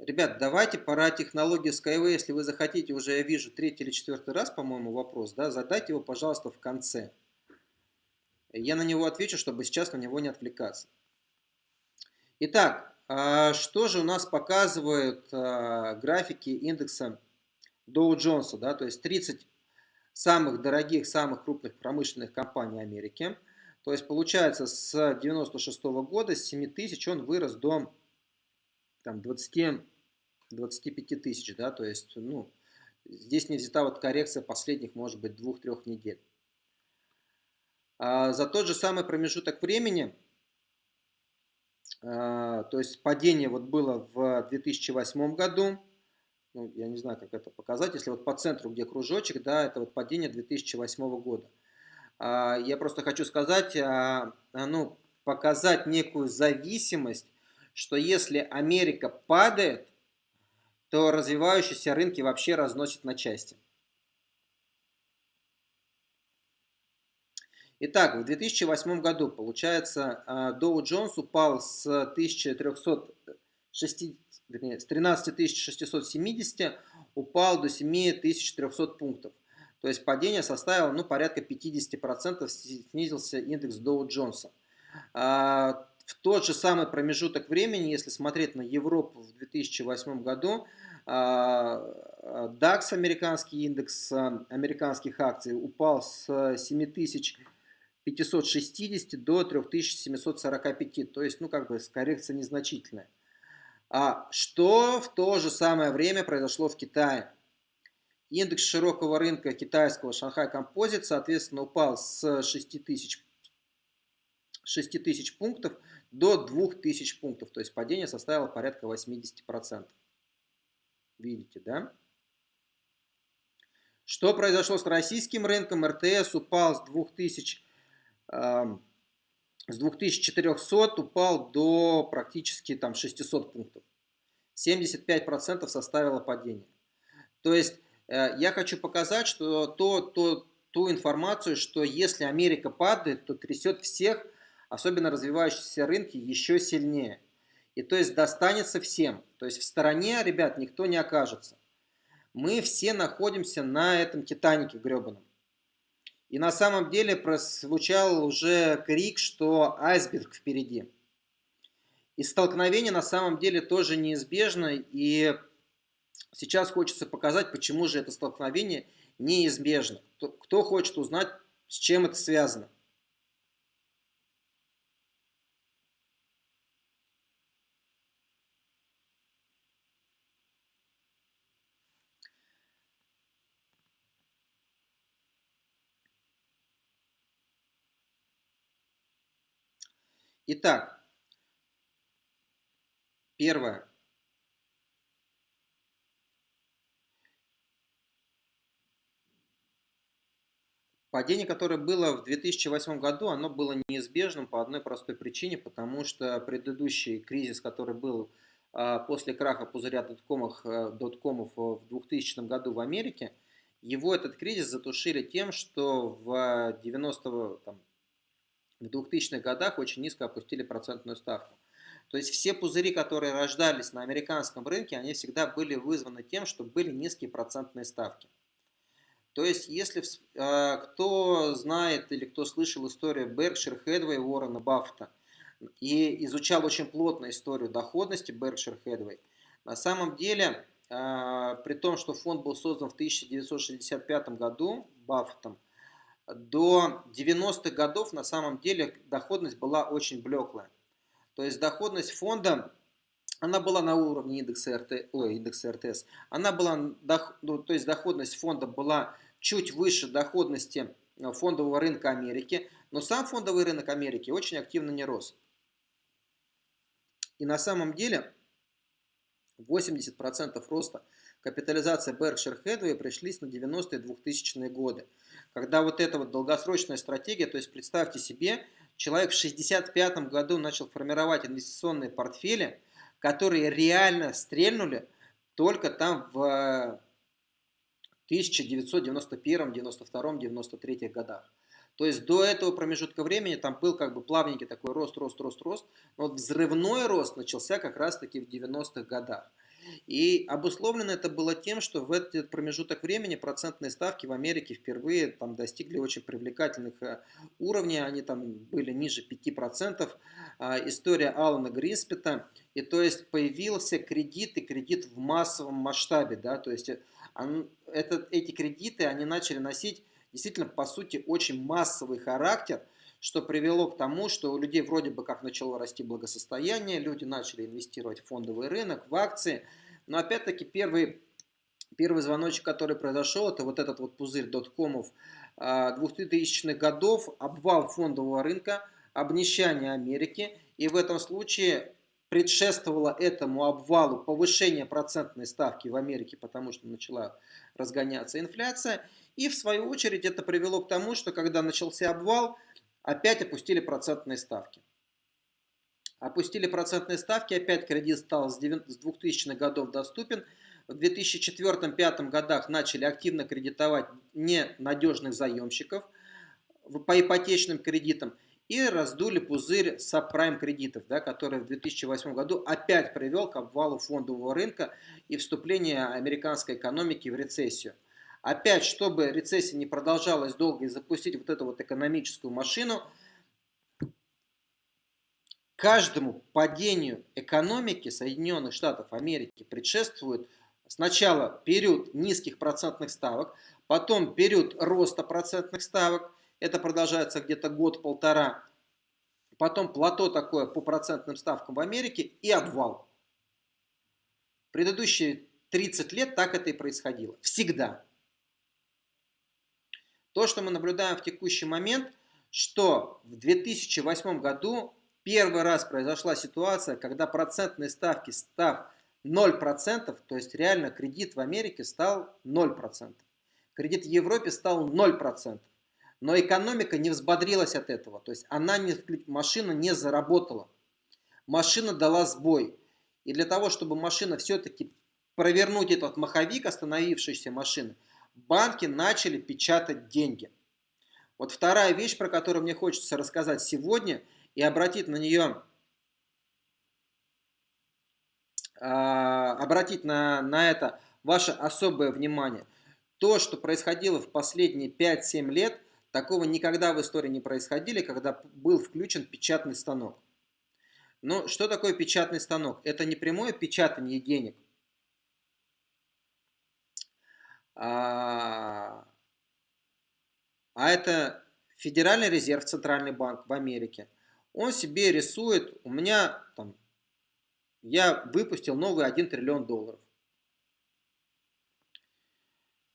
Ребят, давайте пора технологии Skyway, если вы захотите, уже я вижу третий или четвертый раз, по-моему, вопрос, да, задайте его, пожалуйста, в конце. Я на него отвечу, чтобы сейчас на него не отвлекаться. Итак, а, что же у нас показывают а, графики индекса Dow Jones, да, то есть 30 самых дорогих, самых крупных промышленных компаний Америки. То есть получается с 96 -го года, с 7 тысяч он вырос до там, 20 25 тысяч, да, то есть, ну, здесь не взята вот коррекция последних, может быть, двух-трех недель. А за тот же самый промежуток времени, а, то есть падение вот было в 2008 году, ну, я не знаю, как это показать, если вот по центру, где кружочек, да, это вот падение 2008 года. А, я просто хочу сказать, а, ну, показать некую зависимость, что если Америка падает, то развивающиеся рынки вообще разносят на части. Итак, в 2008 году, получается, Dow Jones упал с 1360, с 13670 упал до 7300 пунктов. То есть падение составило ну, порядка 50%, снизился индекс Dow Jones. А, в тот же самый промежуток времени, если смотреть на Европу в 2008 году, а, DAX, американский индекс американских акций, упал с 7000 560 до 3745, то есть, ну, как бы, коррекция незначительная. А что в то же самое время произошло в Китае? Индекс широкого рынка китайского Шанхай Композит, соответственно, упал с 6000, 6000 пунктов до 2000 пунктов, то есть падение составило порядка 80%. Видите, да? Что произошло с российским рынком? РТС упал с 2000 с 2400 упал до практически там 600 пунктов. 75% составило падение. То есть э, я хочу показать, что то, то, ту информацию, что если Америка падает, то трясет всех, особенно развивающиеся рынки, еще сильнее. И то есть достанется всем. То есть в стороне, ребят, никто не окажется. Мы все находимся на этом Титанике гребаном. И на самом деле прозвучал уже крик, что айсберг впереди. И столкновение на самом деле тоже неизбежно. И сейчас хочется показать, почему же это столкновение неизбежно. Кто хочет узнать, с чем это связано. Итак, первое. Падение, которое было в 2008 году, оно было неизбежным по одной простой причине, потому что предыдущий кризис, который был а, после краха пузыря доткомов, э, доткомов в 2000 году в Америке, его этот кризис затушили тем, что в 90 там, в 2000-х годах очень низко опустили процентную ставку. То есть все пузыри, которые рождались на американском рынке, они всегда были вызваны тем, что были низкие процентные ставки. То есть, если э, кто знает или кто слышал историю Berkshire Hathaway Уоррена Баффета и изучал очень плотно историю доходности Berkshire Hathaway, на самом деле, э, при том, что фонд был создан в 1965 году Баффетом, до 90-х годов на самом деле доходность была очень блеклая. То есть доходность фонда, она была на уровне индекса, РТ, ой, индекса РТС. Она была, ну, то есть доходность фонда была чуть выше доходности э, фондового рынка Америки, но сам фондовый рынок Америки очень активно не рос. И на самом деле 80% роста капитализации Berkshire Hathaway пришлись на 90-е 2000-е годы когда вот эта вот долгосрочная стратегия, то есть представьте себе, человек в 65 году начал формировать инвестиционные портфели, которые реально стрельнули только там в 1991, 92, 93 годах. То есть до этого промежутка времени там был как бы плавненький такой рост, рост, рост, рост. Но вот взрывной рост начался как раз таки в 90-х годах. И обусловлено это было тем, что в этот промежуток времени процентные ставки в Америке впервые там достигли очень привлекательных э, уровней, они там были ниже 5%. А, история Алана Гриспета, и то есть появился кредит и кредит в массовом масштабе, да, то есть он, это, эти кредиты, они начали носить действительно, по сути, очень массовый характер, что привело к тому, что у людей вроде бы как начало расти благосостояние, люди начали инвестировать в фондовый рынок, в акции. Но опять-таки первый, первый звоночек, который произошел, это вот этот вот пузырь доткомов 2000-х а, годов, обвал фондового рынка, обнищание Америки. И в этом случае предшествовало этому обвалу повышение процентной ставки в Америке, потому что начала разгоняться инфляция. И в свою очередь это привело к тому, что когда начался обвал, опять опустили процентные ставки. Опустили процентные ставки, опять кредит стал с 2000-х годов доступен. в 2004-2005 годах начали активно кредитовать ненадежных заемщиков по ипотечным кредитам и раздули пузырь сабпрайм кредитов, да, который в 2008 году опять привел к обвалу фондового рынка и вступлению американской экономики в рецессию. Опять, чтобы рецессия не продолжалась долго и запустить вот эту вот экономическую машину, каждому падению экономики Соединенных Штатов Америки предшествует сначала период низких процентных ставок, потом период роста процентных ставок, это продолжается где-то год-полтора, потом плато такое по процентным ставкам в Америке и обвал. Предыдущие 30 лет так это и происходило. Всегда. То, что мы наблюдаем в текущий момент, что в 2008 году первый раз произошла ситуация, когда процентные ставки став 0%, то есть реально кредит в Америке стал 0%. Кредит в Европе стал 0%. Но экономика не взбодрилась от этого. То есть она не, машина не заработала. Машина дала сбой. И для того, чтобы машина все-таки провернуть этот маховик остановившейся машины, банки начали печатать деньги. Вот вторая вещь, про которую мне хочется рассказать сегодня и обратить на нее, а, обратить на, на это ваше особое внимание. То, что происходило в последние 5-7 лет, такого никогда в истории не происходило, когда был включен печатный станок. Но что такое печатный станок? Это не прямое печатание денег. А, а это Федеральный резерв, Центральный банк в Америке. Он себе рисует, у меня там, я выпустил новый 1 триллион долларов.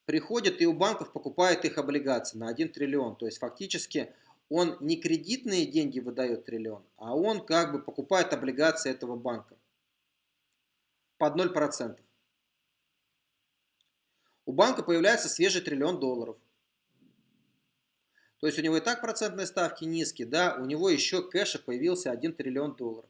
Приходит и у банков покупает их облигации на 1 триллион. То есть фактически он не кредитные деньги выдает триллион, а он как бы покупает облигации этого банка под 0%. У банка появляется свежий триллион долларов. То есть у него и так процентные ставки низкие, да, у него еще кэша появился 1 триллион долларов.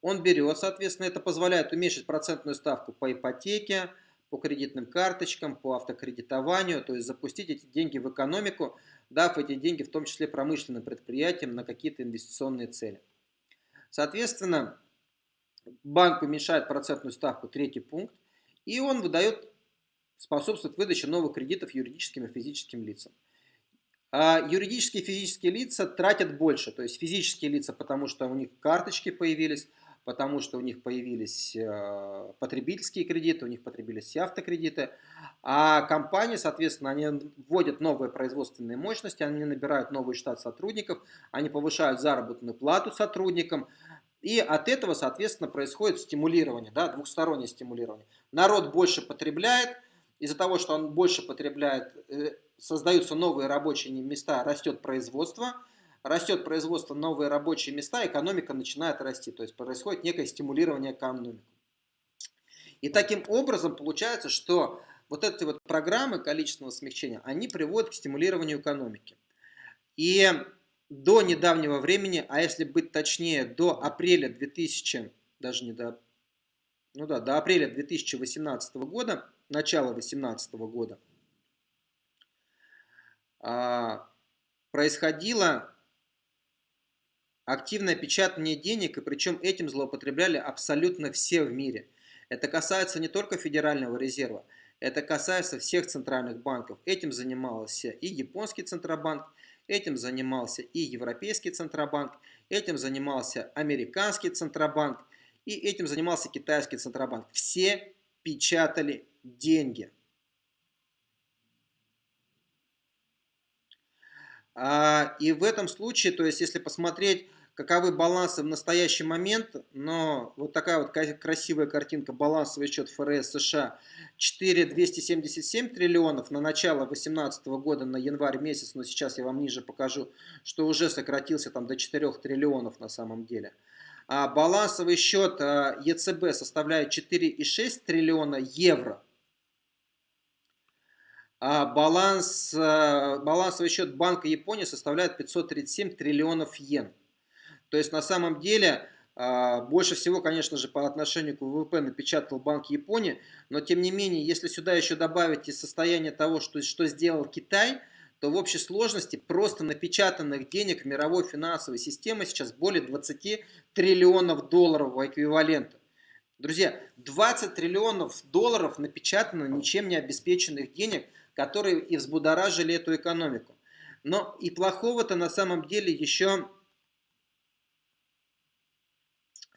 Он берет, соответственно, это позволяет уменьшить процентную ставку по ипотеке, по кредитным карточкам, по автокредитованию, то есть запустить эти деньги в экономику, дав эти деньги в том числе промышленным предприятиям на какие-то инвестиционные цели. Соответственно, банк уменьшает процентную ставку, третий пункт, и он выдает способствует выдаче новых кредитов юридическим и физическим лицам. А юридические и физические лица тратят больше, то есть физические лица, потому что у них карточки появились, потому что у них появились э, потребительские кредиты, у них потребились автокредиты, а компании, соответственно, они вводят новые производственные мощности, они набирают новый штат сотрудников, они повышают заработную плату сотрудникам, и от этого, соответственно, происходит стимулирование, да, двухстороннее стимулирование. Народ больше потребляет, из-за того, что он больше потребляет, э, создаются новые рабочие места, растет производство, растет производство, новые рабочие места, экономика начинает расти, то есть происходит некое стимулирование экономики. И таким образом получается, что вот эти вот программы количественного смягчения, они приводят к стимулированию экономики. И до недавнего времени, а если быть точнее, до апреля 2000, даже не до, ну да, до апреля 2018 года, начала 2018 года, а, происходило активное печатание денег, и причем этим злоупотребляли абсолютно все в мире. Это касается не только Федерального резерва, это касается всех центральных банков. Этим занимался и японский центробанк, этим занимался и европейский центробанк, этим занимался американский центробанк, и этим занимался китайский центробанк. Все печатали деньги. А, и в этом случае, то есть если посмотреть, каковы балансы в настоящий момент, но вот такая вот красивая картинка, балансовый счет ФРС США 4,277 триллионов на начало 2018 года, на январь месяц, но сейчас я вам ниже покажу, что уже сократился там до 4 триллионов на самом деле. А балансовый счет а, ЕЦБ составляет 4,6 триллиона евро баланс, э, балансовый счет Банка Японии составляет 537 триллионов йен. То есть на самом деле А, больше всего, конечно же, по отношению к ВВП напечатал Банк Японии, но тем не менее, если сюда еще добавить и состояние того, что, что сделал Китай, то в общей сложности просто напечатанных денег мировой финансовой системе сейчас более 20 триллионов долларов в эквиваленте. Друзья, 20 триллионов долларов напечатано ничем не обеспеченных денег, которые и взбудоражили эту экономику. Но и плохого-то на самом деле еще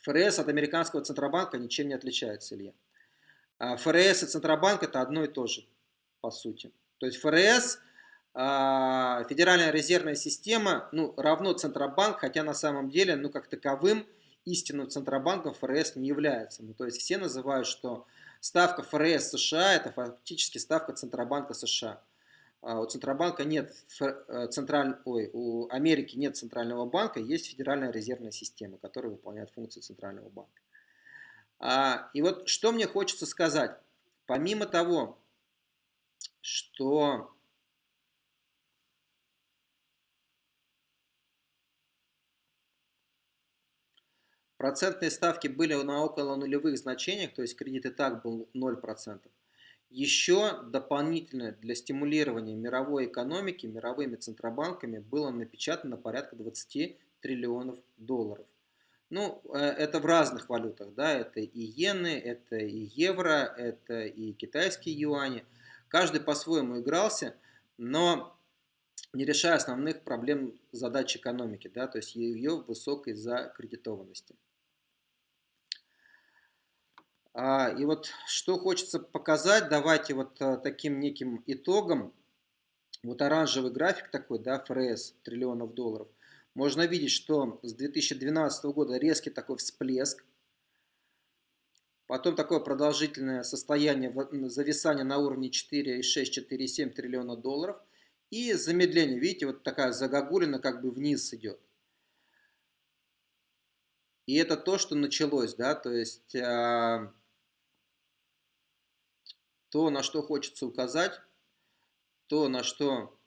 ФРС от американского Центробанка ничем не отличается, Илья. А ФРС и Центробанк это одно и то же, по сути. То есть ФРС, а, Федеральная резервная система, ну, равно Центробанк, хотя на самом деле, ну, как таковым, истинным Центробанком ФРС не является. Ну, то есть все называют, что ставка ФРС США это фактически ставка Центробанка США. А у Центробанка нет, э, централь, ой, у Америки нет центрального банка, есть Федеральная резервная система, которая выполняет функции центрального банка. А, и вот что мне хочется сказать. Помимо того, что процентные ставки были на около нулевых значениях, то есть кредит и так был 0%, еще дополнительно для стимулирования мировой экономики мировыми центробанками было напечатано порядка 20 триллионов долларов. Ну, э, это в разных валютах, да, это и иены, это и евро, это и китайские юани. Каждый по-своему игрался, но не решая основных проблем задач экономики, да, то есть ее высокой закредитованности. А, и вот что хочется показать, давайте вот а, таким неким итогом, вот оранжевый график такой, да, ФРС, триллионов долларов, можно видеть, что с 2012 года резкий такой всплеск, потом такое продолжительное состояние зависания на уровне 4,6-4,7 триллиона долларов. И замедление, видите, вот такая загогулина как бы вниз идет. И это то, что началось, да, то есть а, то, на что хочется указать, то, на что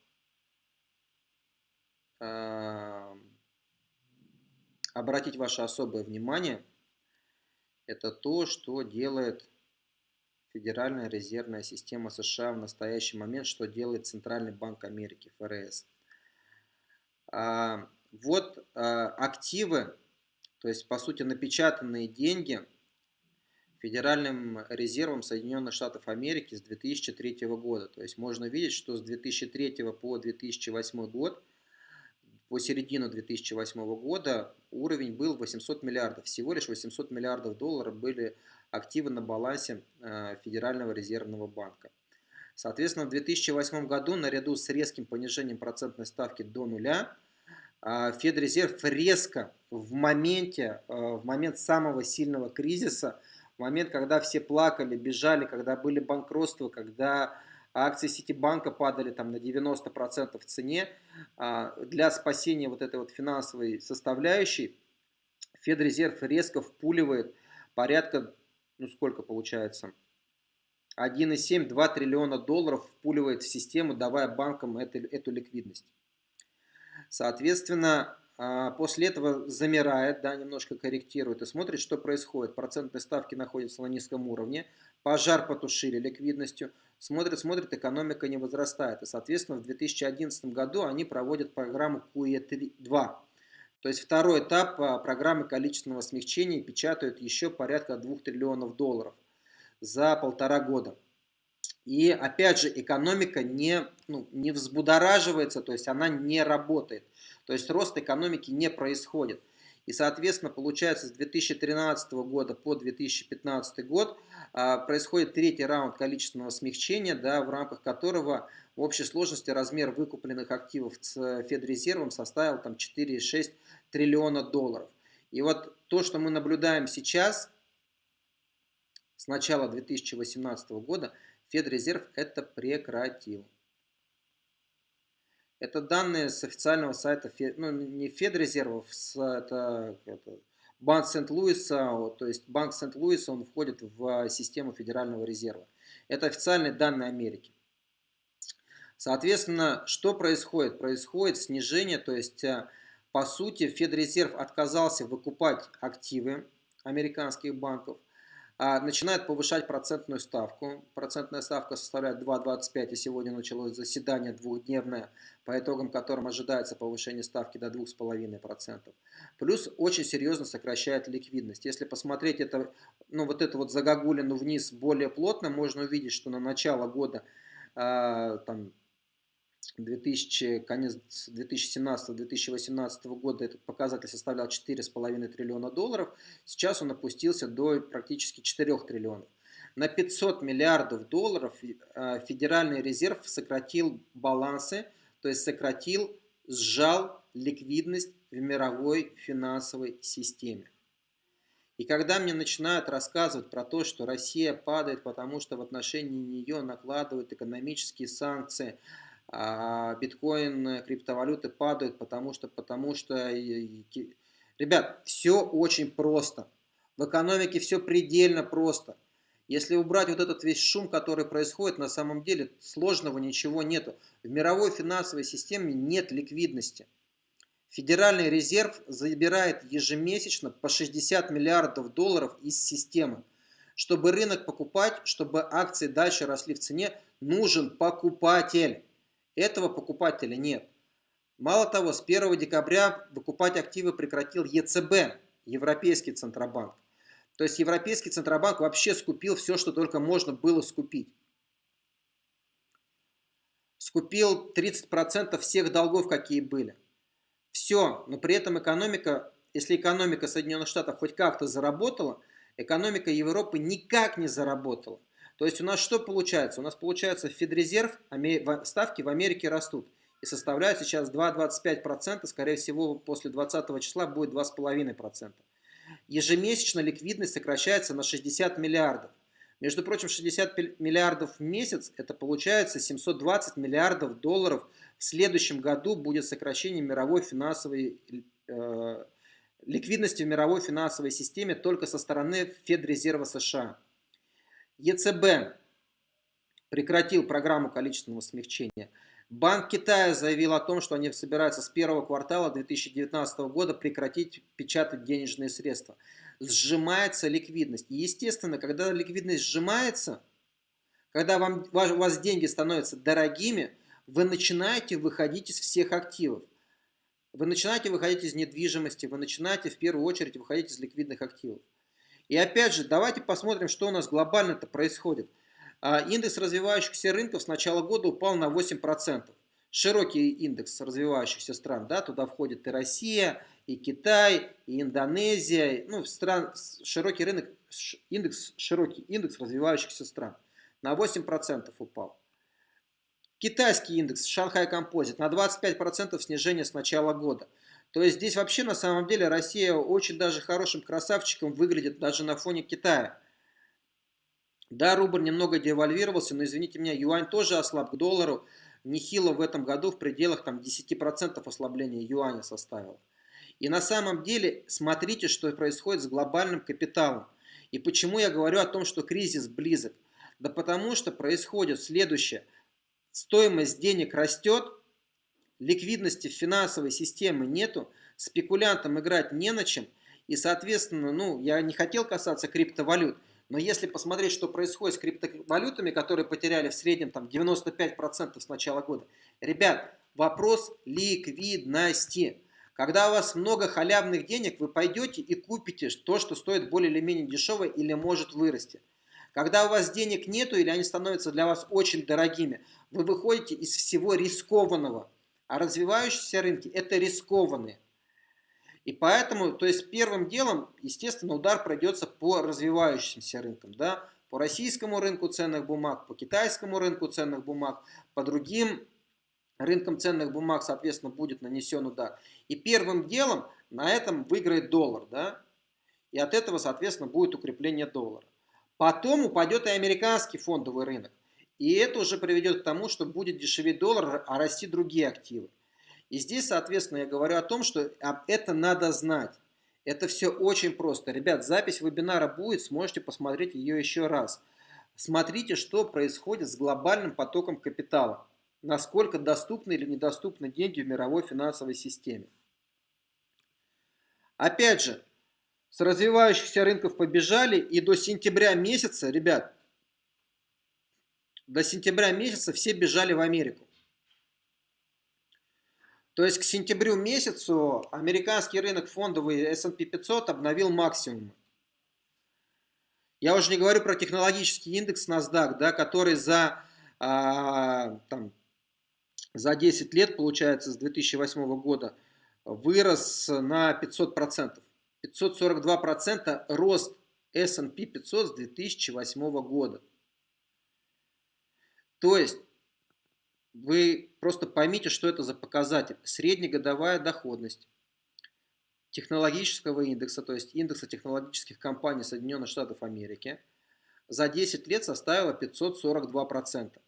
э, обратить ваше особое внимание, это то, что делает Федеральная резервная система США в настоящий момент, что делает Центральный банк Америки, ФРС. А, вот а, активы, то есть по сути напечатанные деньги – Федеральным резервом Соединенных Штатов Америки с 2003 года. То есть можно видеть, что с 2003 по 2008 год, по середину 2008 года уровень был 800 миллиардов. Всего лишь 800 миллиардов долларов были активы на балансе э, Федерального резервного банка. Соответственно, в 2008 году наряду с резким понижением процентной ставки до нуля, э, Федрезерв резко в моменте, э, в момент самого сильного кризиса – момент, когда все плакали, бежали, когда были банкротства, когда акции Ситибанка падали там на 90% в цене, а, для спасения вот этой вот финансовой составляющей Федрезерв резко впуливает порядка, ну сколько получается, 1,7-2 триллиона долларов впуливает в систему, давая банкам эту, эту ликвидность. Соответственно, после этого замирает, да, немножко корректирует и смотрит, что происходит. Процентные ставки находятся на низком уровне, пожар потушили ликвидностью, смотрит, смотрит, экономика не возрастает. И, соответственно, в 2011 году они проводят программу QE2. То есть второй этап а, программы количественного смягчения печатают еще порядка 2 триллионов долларов за полтора года. И опять же, экономика не, ну, не взбудораживается, то есть она не работает. То есть рост экономики не происходит. И, соответственно, получается, с 2013 года по 2015 год а, происходит третий раунд количественного смягчения, да, в рамках которого в общей сложности размер выкупленных активов с Федрезервом составил там 4,6 триллиона долларов. И вот то, что мы наблюдаем сейчас, с начала 2018 года, Федрезерв это прекратил. Это данные с официального сайта, ну не Федрезервов, это, это Банк Сент-Луиса, то есть Банк Сент-Луиса, он входит в систему Федерального резерва. Это официальные данные Америки. Соответственно, что происходит? Происходит снижение, то есть э, по сути, Федрезерв отказался выкупать активы американских банков, начинает повышать процентную ставку. Процентная ставка составляет 2,25, и сегодня началось заседание двухдневное, по итогам которым ожидается повышение ставки до 2,5%. Плюс очень серьезно сокращает ликвидность. Если посмотреть это, ну, вот эту вот загогулину вниз более плотно, можно увидеть, что на начало года э, там, 2000, конец 2017-2018 года этот показатель составлял 4,5 триллиона долларов, сейчас он опустился до практически 4 триллионов. На 500 миллиардов долларов э, Федеральный резерв сократил балансы, то есть сократил, сжал ликвидность в мировой финансовой системе. И когда мне начинают рассказывать про то, что Россия падает, потому что в отношении нее накладывают экономические санкции, биткоин, криптовалюты падают, потому что, потому что, ребят, все очень просто. В экономике все предельно просто. Если убрать вот этот весь шум, который происходит, на самом деле сложного ничего нету. В мировой финансовой системе нет ликвидности. Федеральный резерв забирает ежемесячно по 60 миллиардов долларов из системы. Чтобы рынок покупать, чтобы акции дальше росли в цене, нужен покупатель. Этого покупателя нет. Мало того, с 1 декабря выкупать активы прекратил ЕЦБ, Европейский Центробанк. То есть Европейский Центробанк вообще скупил все, что только можно было скупить. Скупил 30% всех долгов, какие были. Все, но при этом экономика, если экономика Соединенных Штатов хоть как-то заработала, экономика Европы никак не заработала. То есть у нас что получается? У нас получается Федрезерв, ставки в Америке растут и составляют сейчас 2,25%, скорее всего после 20 числа будет 2,5%. Ежемесячно ликвидность сокращается на 60 миллиардов. Между прочим, 60 миллиардов в месяц, это получается 720 миллиардов долларов. В следующем году будет сокращение мировой финансовой э, ликвидности в мировой финансовой системе только со стороны Федрезерва США. ЕЦБ прекратил программу количественного смягчения. Банк Китая заявил о том, что они собираются с первого квартала 2019 года прекратить печатать денежные средства. Сжимается ликвидность. И естественно, когда ликвидность сжимается, когда вам, у вас деньги становятся дорогими, вы начинаете выходить из всех активов. Вы начинаете выходить из недвижимости, вы начинаете в первую очередь выходить из ликвидных активов. И опять же, давайте посмотрим, что у нас глобально-то происходит. А, индекс развивающихся рынков с начала года упал на 8%. Широкий индекс развивающихся стран, да, туда входит и Россия, и Китай, и Индонезия, ну, стран, широкий рынок, индекс, широкий индекс развивающихся стран на 8% упал. Китайский индекс Шанхай Композит на 25% снижение с начала года. То есть здесь вообще на самом деле Россия очень даже хорошим красавчиком выглядит даже на фоне Китая. Да, рубль немного девальвировался, но извините меня, юань тоже ослаб к доллару. Нехило в этом году в пределах там, 10% ослабления юаня составил. И на самом деле смотрите, что происходит с глобальным капиталом. И почему я говорю о том, что кризис близок. Да потому что происходит следующее. Стоимость денег растет, ликвидности в финансовой системе нету, спекулянтам играть не на чем, и, соответственно, ну, я не хотел касаться криптовалют, но если посмотреть, что происходит с криптовалютами, которые потеряли в среднем там 95% с начала года, ребят, вопрос ликвидности. Когда у вас много халявных денег, вы пойдете и купите то, что стоит более или менее дешево или может вырасти. Когда у вас денег нету или они становятся для вас очень дорогими, вы выходите из всего рискованного – а развивающиеся рынки – это рискованные. И поэтому, то есть первым делом, естественно, удар пройдется по развивающимся рынкам. Да? По российскому рынку ценных бумаг, по китайскому рынку ценных бумаг, по другим рынкам ценных бумаг, соответственно, будет нанесен удар. И первым делом на этом выиграет доллар. Да? И от этого, соответственно, будет укрепление доллара. Потом упадет и американский фондовый рынок. И это уже приведет к тому, что будет дешеветь доллар, а расти другие активы. И здесь, соответственно, я говорю о том, что это надо знать. Это все очень просто. Ребят, запись вебинара будет, сможете посмотреть ее еще раз. Смотрите, что происходит с глобальным потоком капитала. Насколько доступны или недоступны деньги в мировой финансовой системе. Опять же, с развивающихся рынков побежали, и до сентября месяца, ребят, до сентября месяца все бежали в Америку. То есть к сентябрю месяцу американский рынок фондовый S&P 500 обновил максимум. Я уже не говорю про технологический индекс NASDAQ, да, который за, а, там, за 10 лет, получается, с 2008 года вырос на 500%. 542% рост S&P 500 с 2008 года. То есть, вы просто поймите, что это за показатель. Среднегодовая доходность технологического индекса, то есть индекса технологических компаний Соединенных Штатов Америки, за 10 лет составила 542%.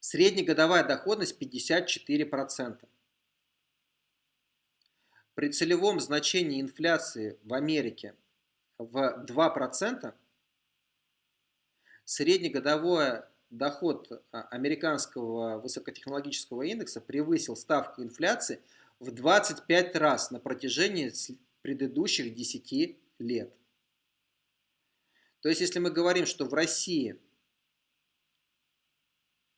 Среднегодовая доходность 54%. При целевом значении инфляции в Америке в 2%, среднегодовой доход а, американского высокотехнологического индекса превысил ставку инфляции в 25 раз на протяжении предыдущих 10 лет. То есть, если мы говорим, что в России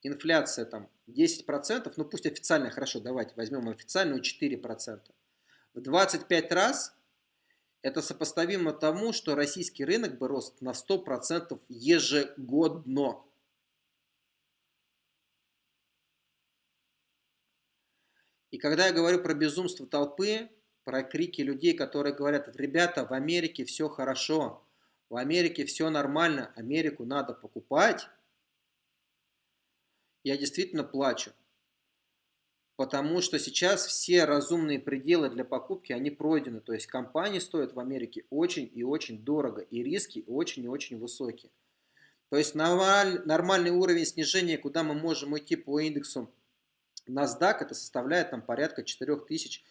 инфляция там 10%, ну пусть официально, хорошо, давайте возьмем официальную 4%, в 25 раз это сопоставимо тому, что российский рынок бы рос на 100% ежегодно. И когда я говорю про безумство толпы, про крики людей, которые говорят, ребята, в Америке все хорошо, в Америке все нормально, Америку надо покупать, я действительно плачу. Потому что сейчас все разумные пределы для покупки, они пройдены. То есть компании стоят в Америке очень и очень дорого. И риски очень и очень высокие. То есть нормальный уровень снижения, куда мы можем идти по индексу NASDAQ, это составляет там порядка 4000,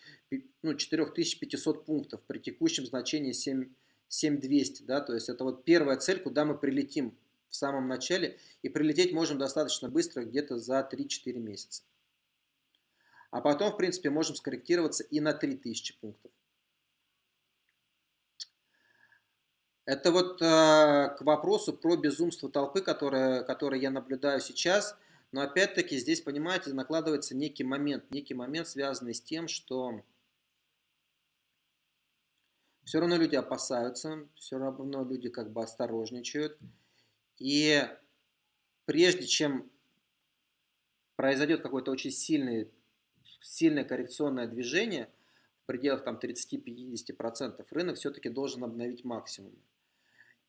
ну, 4500 пунктов при текущем значении 7, 7200. Да? То есть это вот первая цель, куда мы прилетим в самом начале. И прилететь можем достаточно быстро, где-то за 3-4 месяца. А потом, в принципе, можем скорректироваться и на 3000 пунктов. Это вот э, к вопросу про безумство толпы, которое, которое я наблюдаю сейчас. Но опять-таки здесь, понимаете, накладывается некий момент. Некий момент, связанный с тем, что все равно люди опасаются, все равно люди как бы осторожничают. И прежде чем произойдет какой-то очень сильный сильное коррекционное движение в пределах там 30-50%, рынок все-таки должен обновить максимум.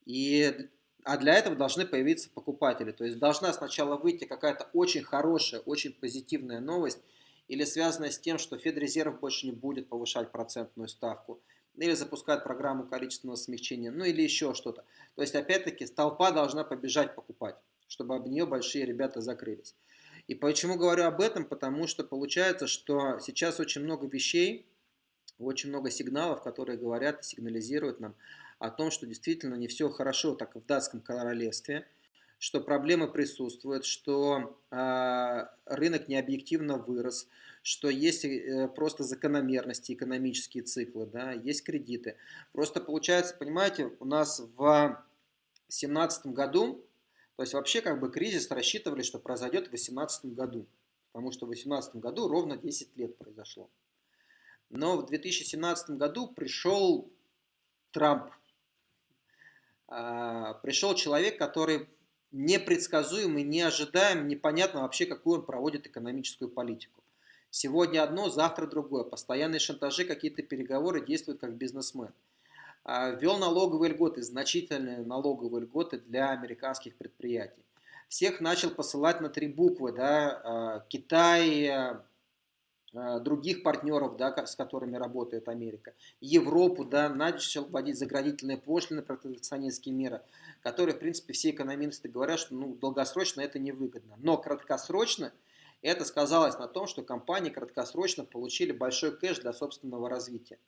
И, а для этого должны появиться покупатели. То есть должна сначала выйти какая-то очень хорошая, очень позитивная новость, или связанная с тем, что Федрезерв больше не будет повышать процентную ставку, или запускать программу количественного смягчения, ну или еще что-то. То есть, опять-таки, толпа должна побежать покупать, чтобы об нее большие ребята закрылись. И почему говорю об этом? Потому что получается, что сейчас очень много вещей, очень много сигналов, которые говорят и сигнализируют нам о том, что действительно не все хорошо так в датском королевстве, что проблемы присутствуют, что э, рынок необъективно вырос, что есть э, просто закономерности, экономические циклы, да, есть кредиты. Просто получается, понимаете, у нас в 2017 году то есть вообще как бы кризис рассчитывали, что произойдет в 2018 году, потому что в 2018 году ровно 10 лет произошло. Но в 2017 году пришел Трамп, а, пришел человек, который непредсказуемый, неожидаем, непонятно вообще, какую он проводит экономическую политику. Сегодня одно, завтра другое. Постоянные шантажи, какие-то переговоры действуют как бизнесмен. А, ввел налоговые льготы, значительные налоговые льготы для американских предприятий. Всех начал посылать на три буквы, да, а, Китай, а, других партнеров, да, с которыми работает Америка, Европу, да, начал вводить заградительные пошлины, протекционистские меры, которые, в принципе, все экономисты говорят, что ну, долгосрочно это невыгодно. Но краткосрочно это сказалось на том, что компании краткосрочно получили большой кэш для собственного развития.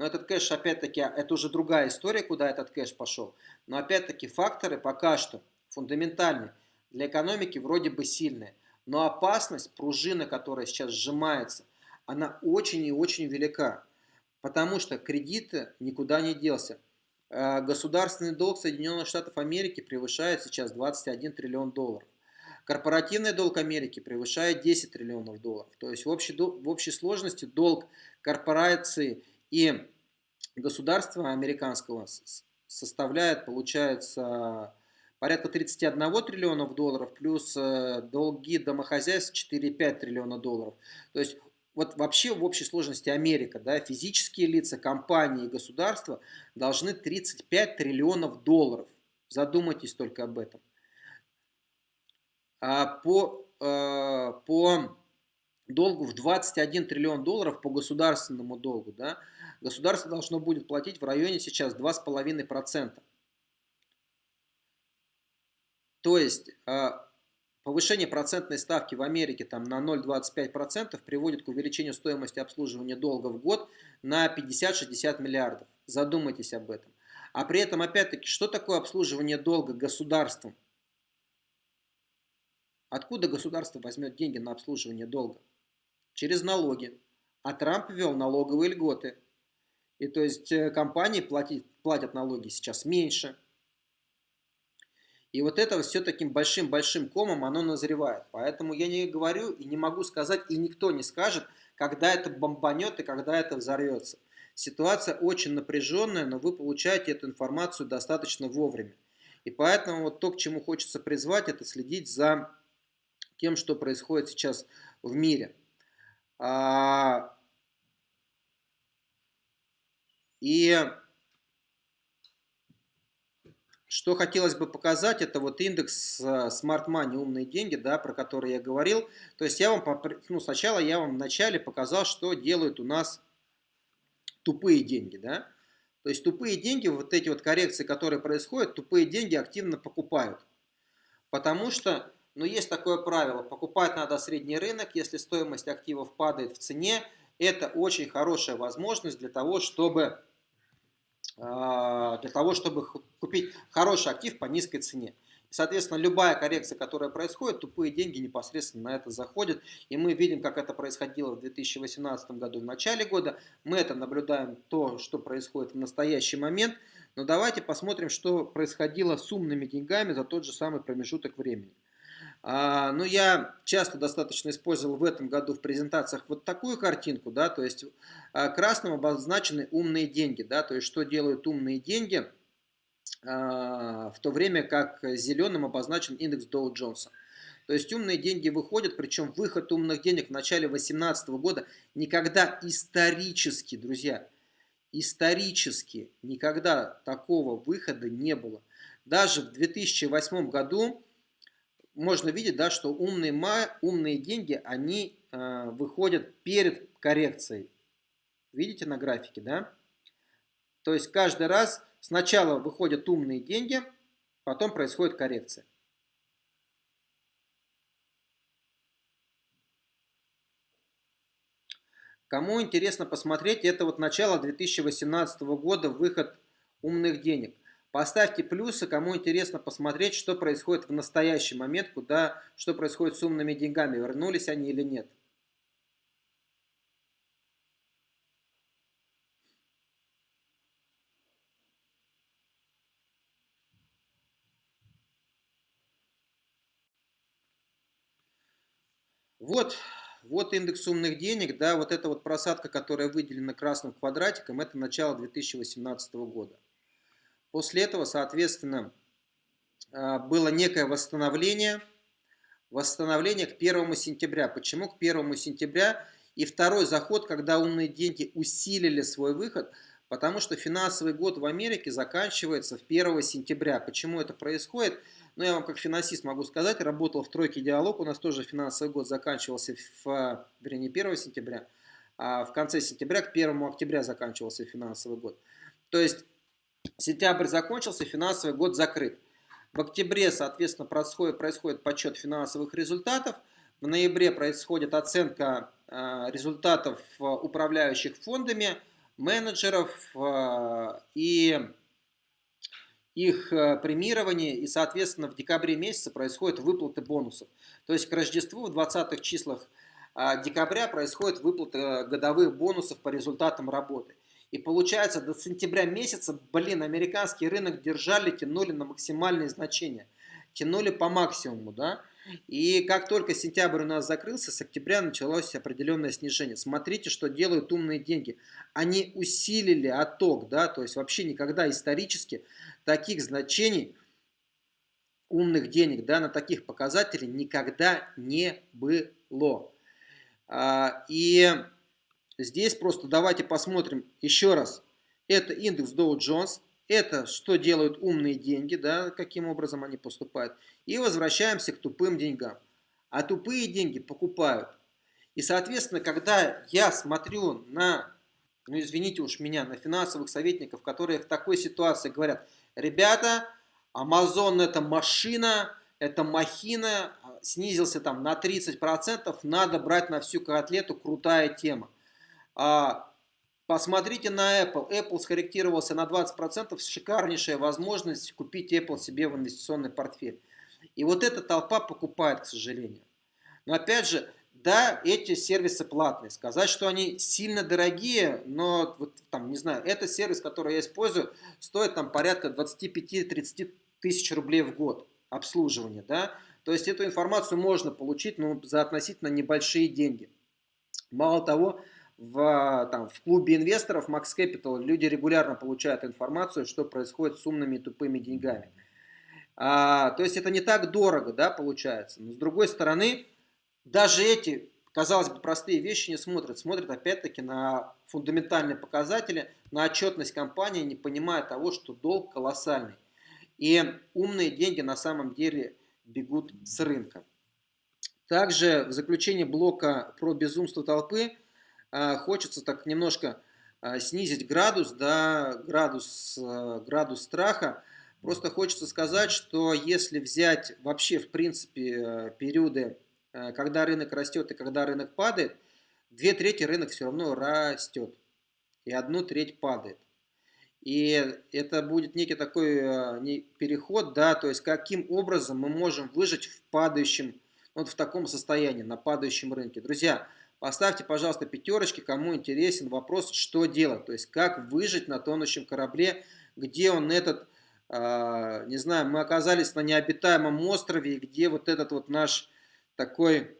Но этот кэш, опять-таки, это уже другая история, куда этот кэш пошел. Но опять-таки факторы пока что фундаментальные. Для экономики вроде бы сильные. Но опасность, пружина, которая сейчас сжимается, она очень и очень велика. Потому что кредит никуда не делся. Э, государственный долг Соединенных Штатов Америки превышает сейчас 21 триллион долларов. Корпоративный долг Америки превышает 10 триллионов долларов. То есть в общей, в общей сложности долг корпорации и государства американского составляет, получается, порядка 31 триллионов долларов, плюс э, долги домохозяйств 4,5 триллиона долларов. То есть вот вообще в общей сложности Америка, да, физические лица, компании и государства должны 35 триллионов долларов. Задумайтесь только об этом. А по, э, по долгу в 21 триллион долларов по государственному долгу, да, государство должно будет платить в районе сейчас 2,5%. То есть а, повышение процентной ставки в Америке там, на 0,25% приводит к увеличению стоимости обслуживания долга в год на 50-60 миллиардов. Задумайтесь об этом. А при этом, опять-таки, что такое обслуживание долга государством? Откуда государство возьмет деньги на обслуживание долга? Через налоги. А Трамп ввел налоговые льготы. И то есть э, компании платить, платят налоги сейчас меньше. И вот это все таким большим-большим комом оно назревает. Поэтому я не говорю и не могу сказать, и никто не скажет, когда это бомбанет и когда это взорвется. Ситуация очень напряженная, но вы получаете эту информацию достаточно вовремя. И поэтому вот то, к чему хочется призвать, это следить за тем, что происходит сейчас в мире. А, и что хотелось бы показать, это вот индекс Smart Money, умные деньги, да, про который я говорил. То есть я вам, ну, сначала я вам вначале показал, что делают у нас тупые деньги, да. То есть тупые деньги, вот эти вот коррекции, которые происходят, тупые деньги активно покупают. Потому что, ну, есть такое правило, покупать надо средний рынок, если стоимость активов падает в цене, это очень хорошая возможность для того, чтобы для того, чтобы купить хороший актив по низкой цене. Соответственно, любая коррекция, которая происходит, тупые деньги непосредственно на это заходят. И мы видим, как это происходило в 2018 году, в начале года. Мы это наблюдаем, то, что происходит в настоящий момент. Но давайте посмотрим, что происходило с умными деньгами за тот же самый промежуток времени. А, ну, я часто достаточно использовал в этом году в презентациях вот такую картинку, да, то есть а, красным обозначены умные деньги, да, то есть что делают умные деньги, а, в то время как зеленым обозначен индекс Доу Джонса. То есть умные деньги выходят, причем выход умных денег в начале 2018 года никогда исторически, друзья, исторически никогда такого выхода не было. Даже в 2008 году можно видеть, да, что умные, умные деньги, они э, выходят перед коррекцией. Видите на графике, да? То есть каждый раз сначала выходят умные деньги, потом происходит коррекция. Кому интересно посмотреть, это вот начало 2018 года, выход умных денег. Поставьте плюсы, кому интересно посмотреть, что происходит в настоящий момент, куда, что происходит с умными деньгами, вернулись они или нет. Вот, вот индекс умных денег, да, вот эта вот просадка, которая выделена красным квадратиком, это начало 2018 года. После этого, соответственно, а, было некое восстановление, восстановление к 1 сентября. Почему к 1 сентября? И второй заход, когда умные деньги усилили свой выход, потому что финансовый год в Америке заканчивается в 1 сентября. Почему это происходит? Ну, я вам как финансист могу сказать, работал в тройке диалог, у нас тоже финансовый год заканчивался в, вернее, 1 сентября, а в конце сентября к 1 октября заканчивался финансовый год. То есть Сентябрь закончился, финансовый год закрыт. В октябре, соответственно, происходит, происходит подсчет финансовых результатов. В ноябре происходит оценка э, результатов э, управляющих фондами, менеджеров э, и их премирование. И, соответственно, в декабре месяце происходят выплаты бонусов. То есть к Рождеству в 20 числах декабря происходит выплата годовых бонусов по результатам работы. И получается, до сентября месяца, блин, американский рынок держали, тянули на максимальные значения. Тянули по максимуму, да. И как только сентябрь у нас закрылся, с октября началось определенное снижение. Смотрите, что делают умные деньги. Они усилили отток, да, то есть вообще никогда исторически таких значений умных денег, да, на таких показателей никогда не было. А, и здесь просто давайте посмотрим еще раз. Это индекс Dow Jones, это что делают умные деньги, да, каким образом они поступают. И возвращаемся к тупым деньгам. А тупые деньги покупают. И, соответственно, когда я смотрю на, ну извините уж меня, на финансовых советников, которые в такой ситуации говорят, ребята, Amazon это машина, это махина, снизился там на 30%, надо брать на всю котлету, крутая тема. А Посмотрите на Apple. Apple скорректировался на 20%. Шикарнейшая возможность купить Apple себе в инвестиционный портфель. И вот эта толпа покупает, к сожалению. Но опять же, да, эти сервисы платные. Сказать, что они сильно дорогие, но вот там, не знаю, это сервис, который я использую, стоит там порядка 25-30 тысяч рублей в год обслуживания, да. То есть эту информацию можно получить, но за относительно небольшие деньги. Мало того, в, там, в клубе инвесторов Max Capital люди регулярно получают информацию, что происходит с умными тупыми деньгами. А, то есть это не так дорого, да, получается. Но с другой стороны, даже эти, казалось бы, простые вещи не смотрят. Смотрят опять-таки на фундаментальные показатели, на отчетность компании, не понимая того, что долг колоссальный. И умные деньги на самом деле бегут с рынка. Также в заключение блока про безумство толпы – хочется так немножко а, снизить градус, да, градус, а, градус страха. Просто хочется сказать, что если взять вообще в принципе периоды, когда рынок растет и когда рынок падает, две трети рынок все равно растет и одну треть падает. И это будет некий такой переход, да, то есть каким образом мы можем выжить в падающем, вот в таком состоянии, на падающем рынке. Друзья, Поставьте, пожалуйста, пятерочки, кому интересен вопрос, что делать. То есть, как выжить на тонущем корабле, где он этот, э, не знаю, мы оказались на необитаемом острове, где вот этот вот наш такой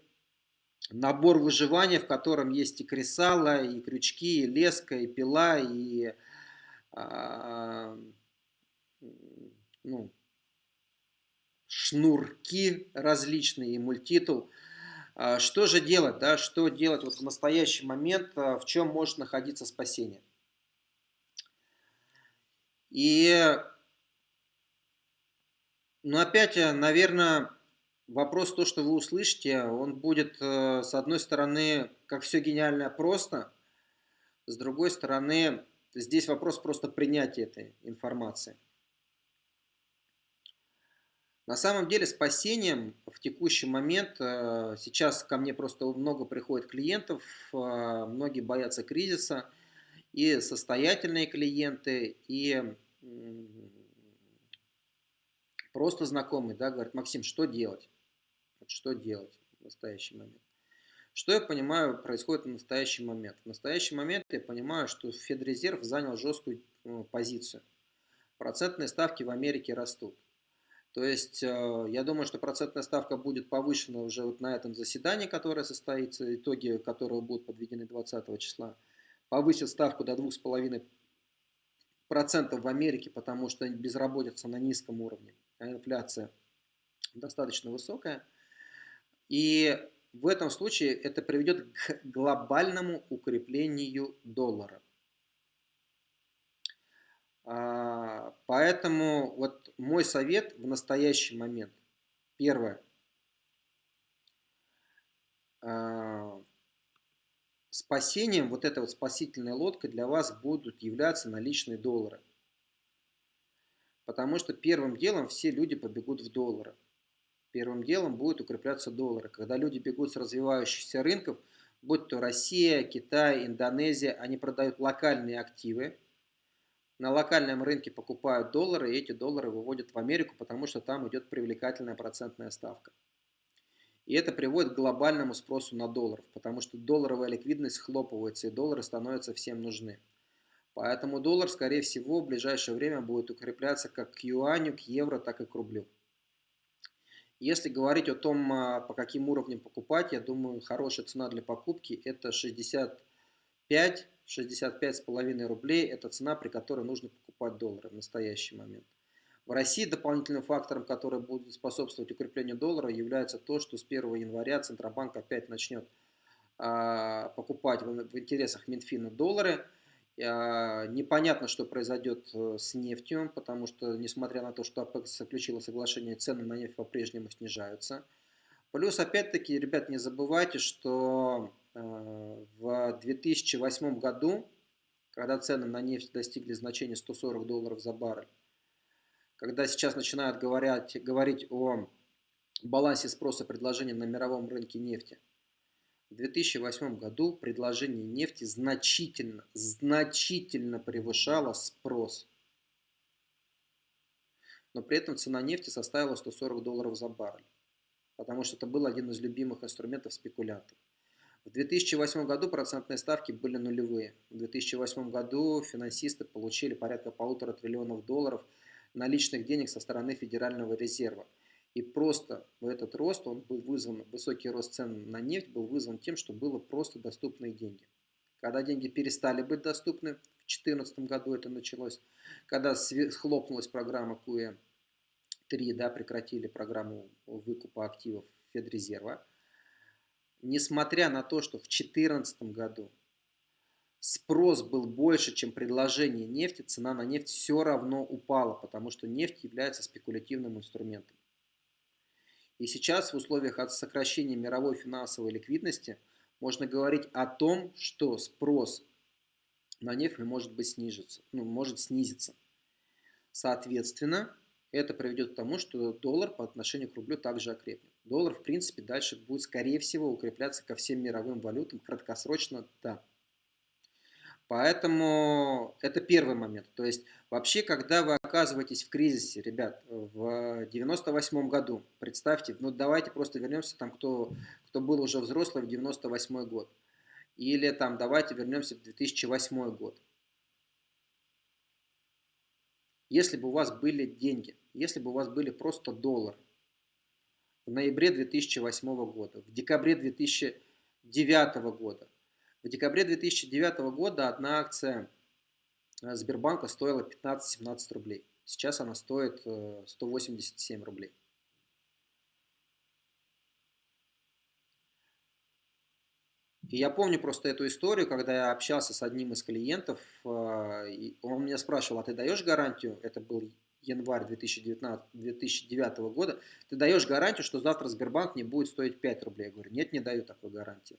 набор выживания, в котором есть и кресало, и крючки, и леска, и пила, и э, ну, шнурки различные, и мультитул. А, что же делать, да, что делать вот в настоящий момент, а, в чем может находиться спасение? И, ну опять, э, наверное, вопрос то, что вы услышите, он будет, э, с одной стороны, как все гениальное просто, с другой стороны, здесь вопрос просто принятия этой информации. На самом деле спасением в текущий момент, э, сейчас ко мне просто много приходит клиентов, э, многие боятся кризиса, и состоятельные клиенты, и просто знакомые, да, говорят, Максим, что делать? Что делать в настоящий момент? Что я понимаю происходит в настоящий момент? В настоящий момент я понимаю, что Федрезерв занял жесткую ну, позицию. Процентные ставки в Америке растут. То есть э, я думаю, что процентная ставка будет повышена уже вот на этом заседании, которое состоится, итоги которого будут подведены 20 числа. Повысит ставку до 2,5% в Америке, потому что безработица на низком уровне, а инфляция достаточно высокая. И в этом случае это приведет к глобальному укреплению доллара. А, поэтому вот мой совет в настоящий момент. Первое. А, спасением, вот эта вот спасительная лодка для вас будут являться наличные доллары. Потому что первым делом все люди побегут в доллары. Первым делом будет укрепляться доллары. Когда люди бегут с развивающихся рынков, будь то Россия, Китай, Индонезия, они продают локальные активы, на локальном рынке покупают доллары, и эти доллары выводят в Америку, потому что там идет привлекательная процентная ставка. И это приводит к глобальному спросу на доллар, потому что долларовая ликвидность схлопывается, и доллары становятся всем нужны. Поэтому доллар, скорее всего, в ближайшее время будет укрепляться как к юаню, к евро, так и к рублю. Если говорить о том, а, по каким уровням покупать, я думаю, хорошая цена для покупки это 65 65,5 рублей – это цена, при которой нужно покупать доллары в настоящий момент. В России дополнительным фактором, который будет способствовать укреплению доллара, является то, что с 1 января Центробанк опять начнет а, покупать в, интересах Минфина доллары. А, непонятно, что произойдет э, с нефтью, потому что, несмотря на то, что ОПЕК заключила соглашение, цены на нефть по-прежнему снижаются. Плюс, опять-таки, ребят, не забывайте, что э, в 2008 году, когда цены на нефть достигли значения 140 долларов за баррель, когда сейчас начинают говорить, говорить о балансе спроса и предложения на мировом рынке нефти, в 2008 году предложение нефти значительно, значительно превышало спрос. Но при этом цена нефти составила 140 долларов за баррель, потому что это был один из любимых инструментов спекулянтов. В 2008 году процентные ставки были нулевые. В 2008 году финансисты получили порядка полутора триллионов долларов – наличных денег со стороны Федерального резерва. И просто в этот рост, он был вызван, высокий рост цен на нефть был вызван тем, что было просто доступные деньги. Когда деньги перестали быть доступны, в 2014 году это началось, когда схлопнулась программа QE3, да, прекратили программу выкупа активов Федрезерва, несмотря на то, что в 2014 году спрос был больше, чем предложение нефти, цена на нефть все равно упала, потому что нефть является спекулятивным инструментом. И сейчас в условиях от сокращения мировой финансовой ликвидности можно говорить о том, что спрос на нефть может быть снижиться, ну, может снизиться. Соответственно, это приведет к тому, что доллар по отношению к рублю также окрепнет. Доллар, в принципе, дальше будет, скорее всего, укрепляться ко всем мировым валютам краткосрочно, да. Поэтому это первый момент. То есть вообще, когда вы оказываетесь в кризисе, ребят, в 98 году, представьте, ну давайте просто вернемся там, кто, кто был уже взрослый в 98 год. Или там давайте вернемся в 2008 год. Если бы у вас были деньги, если бы у вас были просто доллары в ноябре 2008 года, в декабре 2009 года, в декабре 2009 года одна акция э, Сбербанка стоила 15-17 рублей. Сейчас она стоит 187 э, рублей. И я помню просто эту историю, когда я общался с одним из клиентов, э, он меня спрашивал, а ты даешь гарантию, это был январь 2019, 2009 года, ты даешь гарантию, что завтра Сбербанк не будет стоить 5 рублей? Я говорю, нет, не даю такой гарантии.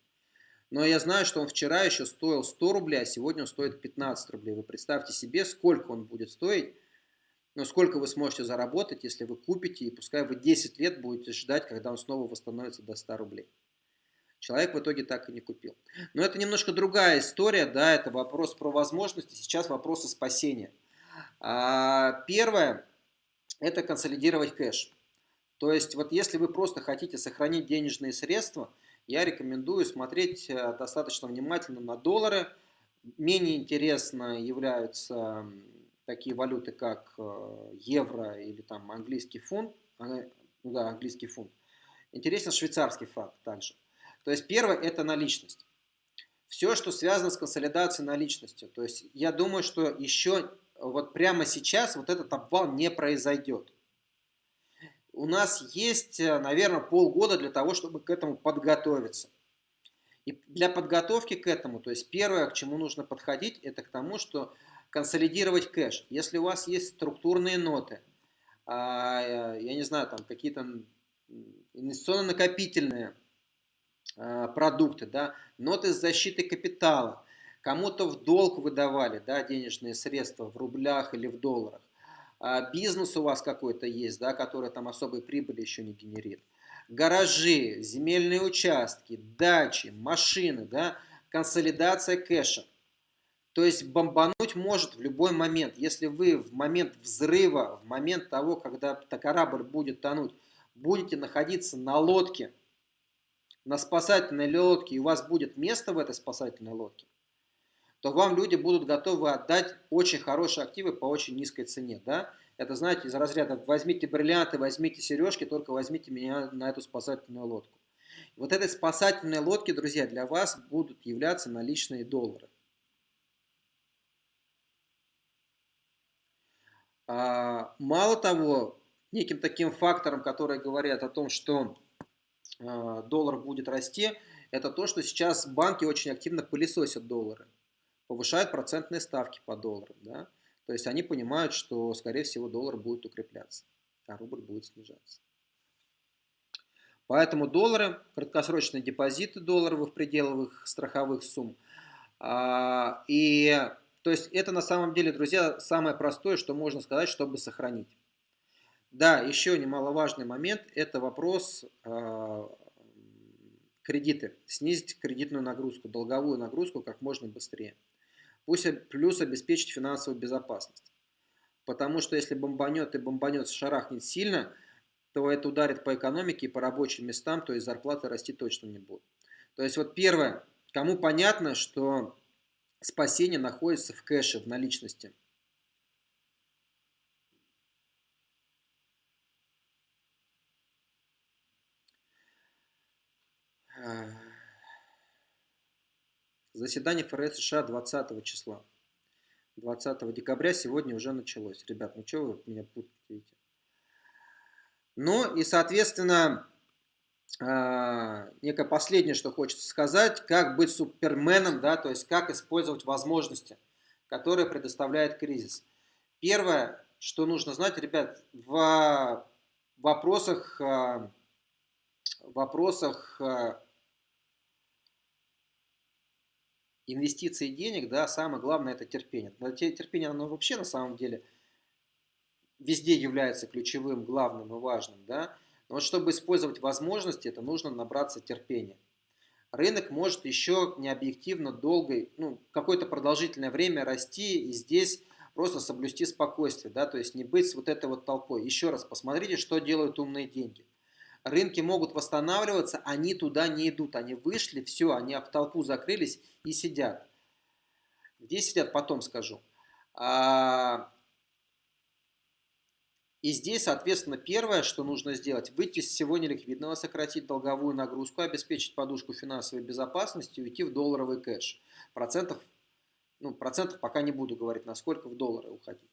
Но я знаю, что он вчера еще стоил 100 рублей, а сегодня он стоит 15 рублей. Вы представьте себе, сколько он будет стоить, но сколько вы сможете заработать, если вы купите, и пускай вы 10 лет будете ждать, когда он снова восстановится до 100 рублей. Человек в итоге так и не купил. Но это немножко другая история, да, это вопрос про возможности, сейчас вопросы спасения. А, первое, это консолидировать кэш. То есть, вот если вы просто хотите сохранить денежные средства – я рекомендую смотреть э, достаточно внимательно на доллары. Менее интересно являются такие валюты, как э, евро или там английский фунт. Ну да, английский фунт. Интересен швейцарский франк также. То есть первое это наличность. Все, что связано с консолидацией наличности. То есть я думаю, что еще вот прямо сейчас вот этот обвал не произойдет у нас есть, э, наверное, полгода для того, чтобы к этому подготовиться. И для подготовки к этому, то есть первое, к чему нужно подходить, это к тому, что консолидировать кэш. Если у вас есть структурные ноты, а, э, я не знаю, там какие-то инвестиционно-накопительные а, продукты, да, ноты с защитой капитала, кому-то в долг выдавали да, денежные средства в рублях или в долларах, а, бизнес у вас какой-то есть, да, который там особой прибыли еще не генерит, гаражи, земельные участки, дачи, машины, да, консолидация кэша. То есть бомбануть может в любой момент. Если вы в момент взрыва, в момент того, когда корабль будет тонуть, будете находиться на лодке, на спасательной лодке, и у вас будет место в этой спасательной лодке, то вам люди будут готовы отдать очень хорошие активы по очень низкой цене. Да? Это, знаете, из разряда возьмите бриллианты, возьмите сережки, только возьмите меня на эту спасательную лодку. Вот этой спасательной лодки, друзья, для вас будут являться наличные доллары. А, мало того, неким таким фактором, которые говорят о том, что а, доллар будет расти, это то, что сейчас банки очень активно пылесосят доллары, повышают процентные ставки по долларам. Да? То есть они понимают, что, скорее всего, доллар будет укрепляться, а рубль будет снижаться. Поэтому доллары, краткосрочные депозиты долларовых пределовых страховых сумм. А, и то есть это на самом деле, друзья, самое простое, что можно сказать, чтобы сохранить. Да, еще немаловажный момент, это вопрос э, кредиты. Снизить кредитную нагрузку, долговую нагрузку как можно быстрее. Пусть плюс обеспечить финансовую безопасность. Потому что если бомбанет и бомбанет, шарахнет сильно – то это ударит по экономике и по рабочим местам, то есть зарплаты расти точно не будут. То есть вот первое, кому понятно, что спасение находится в кэше, в наличности. Заседание ФРС США 20 числа. 20 декабря сегодня уже началось. Ребят, ну что вы меня путаете? Ну и, соответственно, а, некое последнее, что хочется сказать, как быть суперменом, да, то есть как использовать возможности, которые предоставляет кризис. Первое, что нужно знать, ребят, в вопросах, а, вопросах инвестиций денег, да, самое главное это терпение. Терпение, оно вообще на самом деле – везде является ключевым, главным и важным, да, но вот чтобы использовать возможности, это нужно набраться терпения. Рынок может еще необъективно долго, ну, какое-то продолжительное время расти, и здесь просто соблюсти спокойствие, да, то есть не быть вот этой вот толпой. Еще раз посмотрите, что делают умные деньги. Рынки могут восстанавливаться, они туда не идут, они вышли, все, они в толпу закрылись и сидят. Где сидят, потом скажу. А, и здесь, соответственно, первое, что нужно сделать, выйти из всего неликвидного, сократить долговую нагрузку, обеспечить подушку финансовой безопасности и уйти в долларовый кэш. Процентов, ну, процентов пока не буду говорить, насколько в доллары уходить.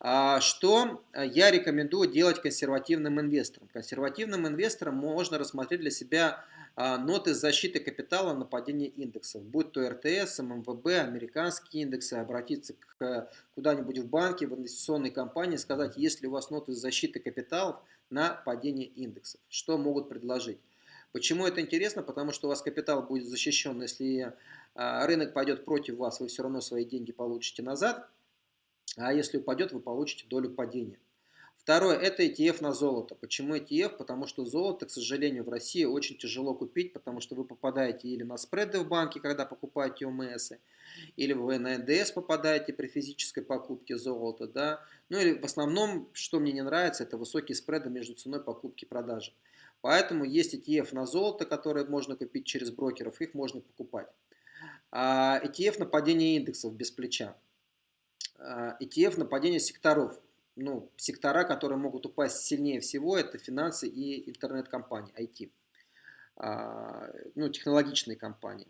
А, что я рекомендую делать консервативным инвесторам? Консервативным инвесторам можно рассмотреть для себя а, ноты защиты капитала на падение индексов, будь то РТС, ММВБ, американские индексы, обратиться к куда-нибудь в банке, в инвестиционной компании, сказать, есть ли у вас ноты защиты капиталов на падение индексов, что могут предложить. Почему это интересно? Потому что у вас капитал будет защищен, если а, рынок пойдет против вас, вы все равно свои деньги получите назад, а если упадет, вы получите долю падения. Второе, это ETF на золото. Почему ETF? Потому что золото, к сожалению, в России очень тяжело купить, потому что вы попадаете или на спреды в банке, когда покупаете ОМС, или вы на НДС попадаете при физической покупке золота. Да? Ну или в основном, что мне не нравится, это высокие спреды между ценой покупки и продажи. Поэтому есть ETF на золото, которые можно купить через брокеров, их можно покупать. А ETF на падение индексов без плеча. А ETF на падение секторов ну, сектора, которые могут упасть сильнее всего, это финансы и интернет-компании, IT, а, ну, технологичные компании.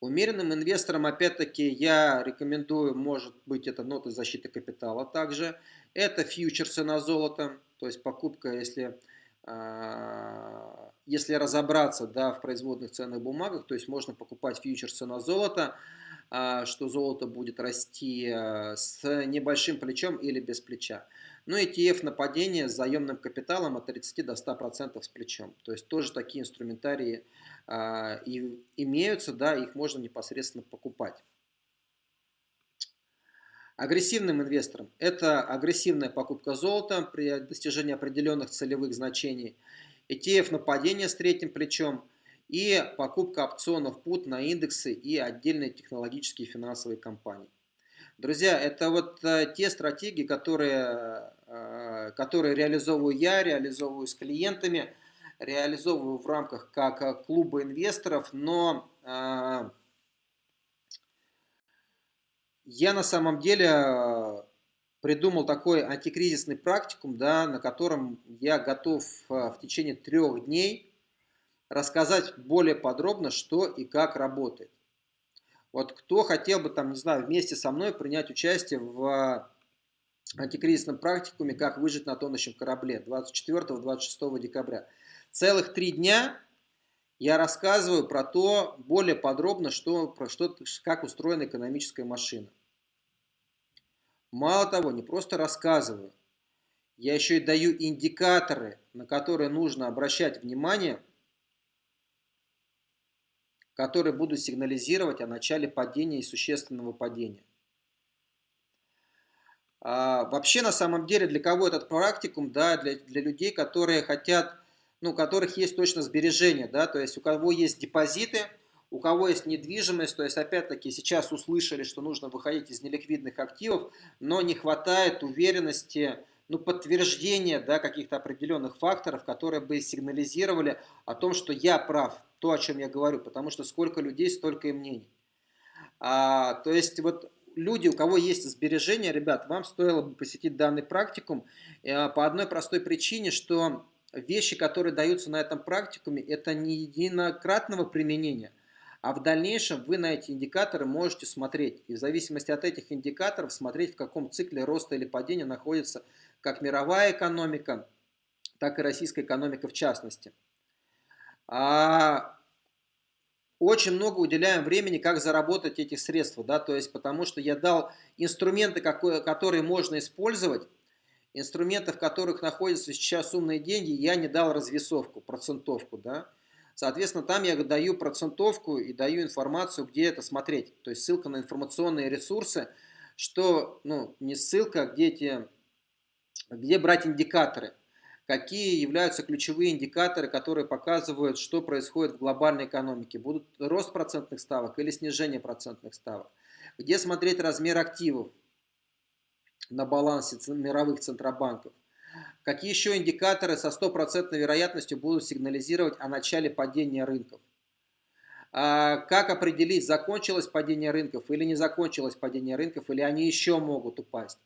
Умеренным инвесторам, опять-таки, я рекомендую, может быть, это ноты защиты капитала также. Это фьючерсы на золото, то есть покупка, если, а, если разобраться да, в производных ценных бумагах, то есть можно покупать фьючерсы на золото, что золото будет расти а, с небольшим плечом или без плеча. Ну ETF на падение с заемным капиталом от 30 до 100% с плечом. То есть тоже такие инструментарии а, и имеются, да, их можно непосредственно покупать. Агрессивным инвесторам это агрессивная покупка золота при достижении определенных целевых значений. ETF на падение с третьим плечом – и покупка опционов пут на индексы и отдельные технологические финансовые компании. Друзья, это вот э, те стратегии, которые, э, которые реализовываю я, реализовываю с клиентами, реализовываю в рамках как клуба инвесторов, но я на самом деле э, придумал такой антикризисный практикум, да, на котором я готов э, в течение трех дней рассказать более подробно, что и как работает. Вот кто хотел бы, там, не знаю, вместе со мной принять участие в антикризисном практикуме «Как выжить на тонущем корабле» 24-26 декабря. Целых три дня я рассказываю про то более подробно, что, про что, как устроена экономическая машина. Мало того, не просто рассказываю, я еще и даю индикаторы, на которые нужно обращать внимание, которые будут сигнализировать о начале падения и существенного падения. А, вообще, на самом деле, для кого этот практикум? Да, для, для людей, которые хотят, ну, у которых есть точно сбережения, да, то есть у кого есть депозиты, у кого есть недвижимость, то есть опять-таки сейчас услышали, что нужно выходить из неликвидных активов, но не хватает уверенности, ну, подтверждения да, каких-то определенных факторов, которые бы сигнализировали о том, что я прав, то, о чем я говорю, потому что сколько людей, столько и мнений. А, то есть вот люди, у кого есть сбережения, ребят, вам стоило бы посетить данный практикум э, по одной простой причине, что вещи, которые даются на этом практикуме, это не единократного применения, а в дальнейшем вы на эти индикаторы можете смотреть. И в зависимости от этих индикаторов смотреть, в каком цикле роста или падения находится как мировая экономика, так и российская экономика в частности. А очень много уделяем времени, как заработать эти средства, да, то есть потому что я дал инструменты, которые можно использовать, инструменты, в которых находятся сейчас умные деньги, я не дал развесовку, процентовку, да. Соответственно, там я даю процентовку и даю информацию, где это смотреть. То есть ссылка на информационные ресурсы, что, ну, не ссылка, а где, эти, где брать индикаторы какие являются ключевые индикаторы, которые показывают, что происходит в глобальной экономике. Будут рост процентных ставок или снижение процентных ставок. Где смотреть размер активов на балансе мировых центробанков. Какие еще индикаторы со стопроцентной вероятностью будут сигнализировать о начале падения рынков. А как определить, закончилось падение рынков или не закончилось падение рынков, или они еще могут упасть.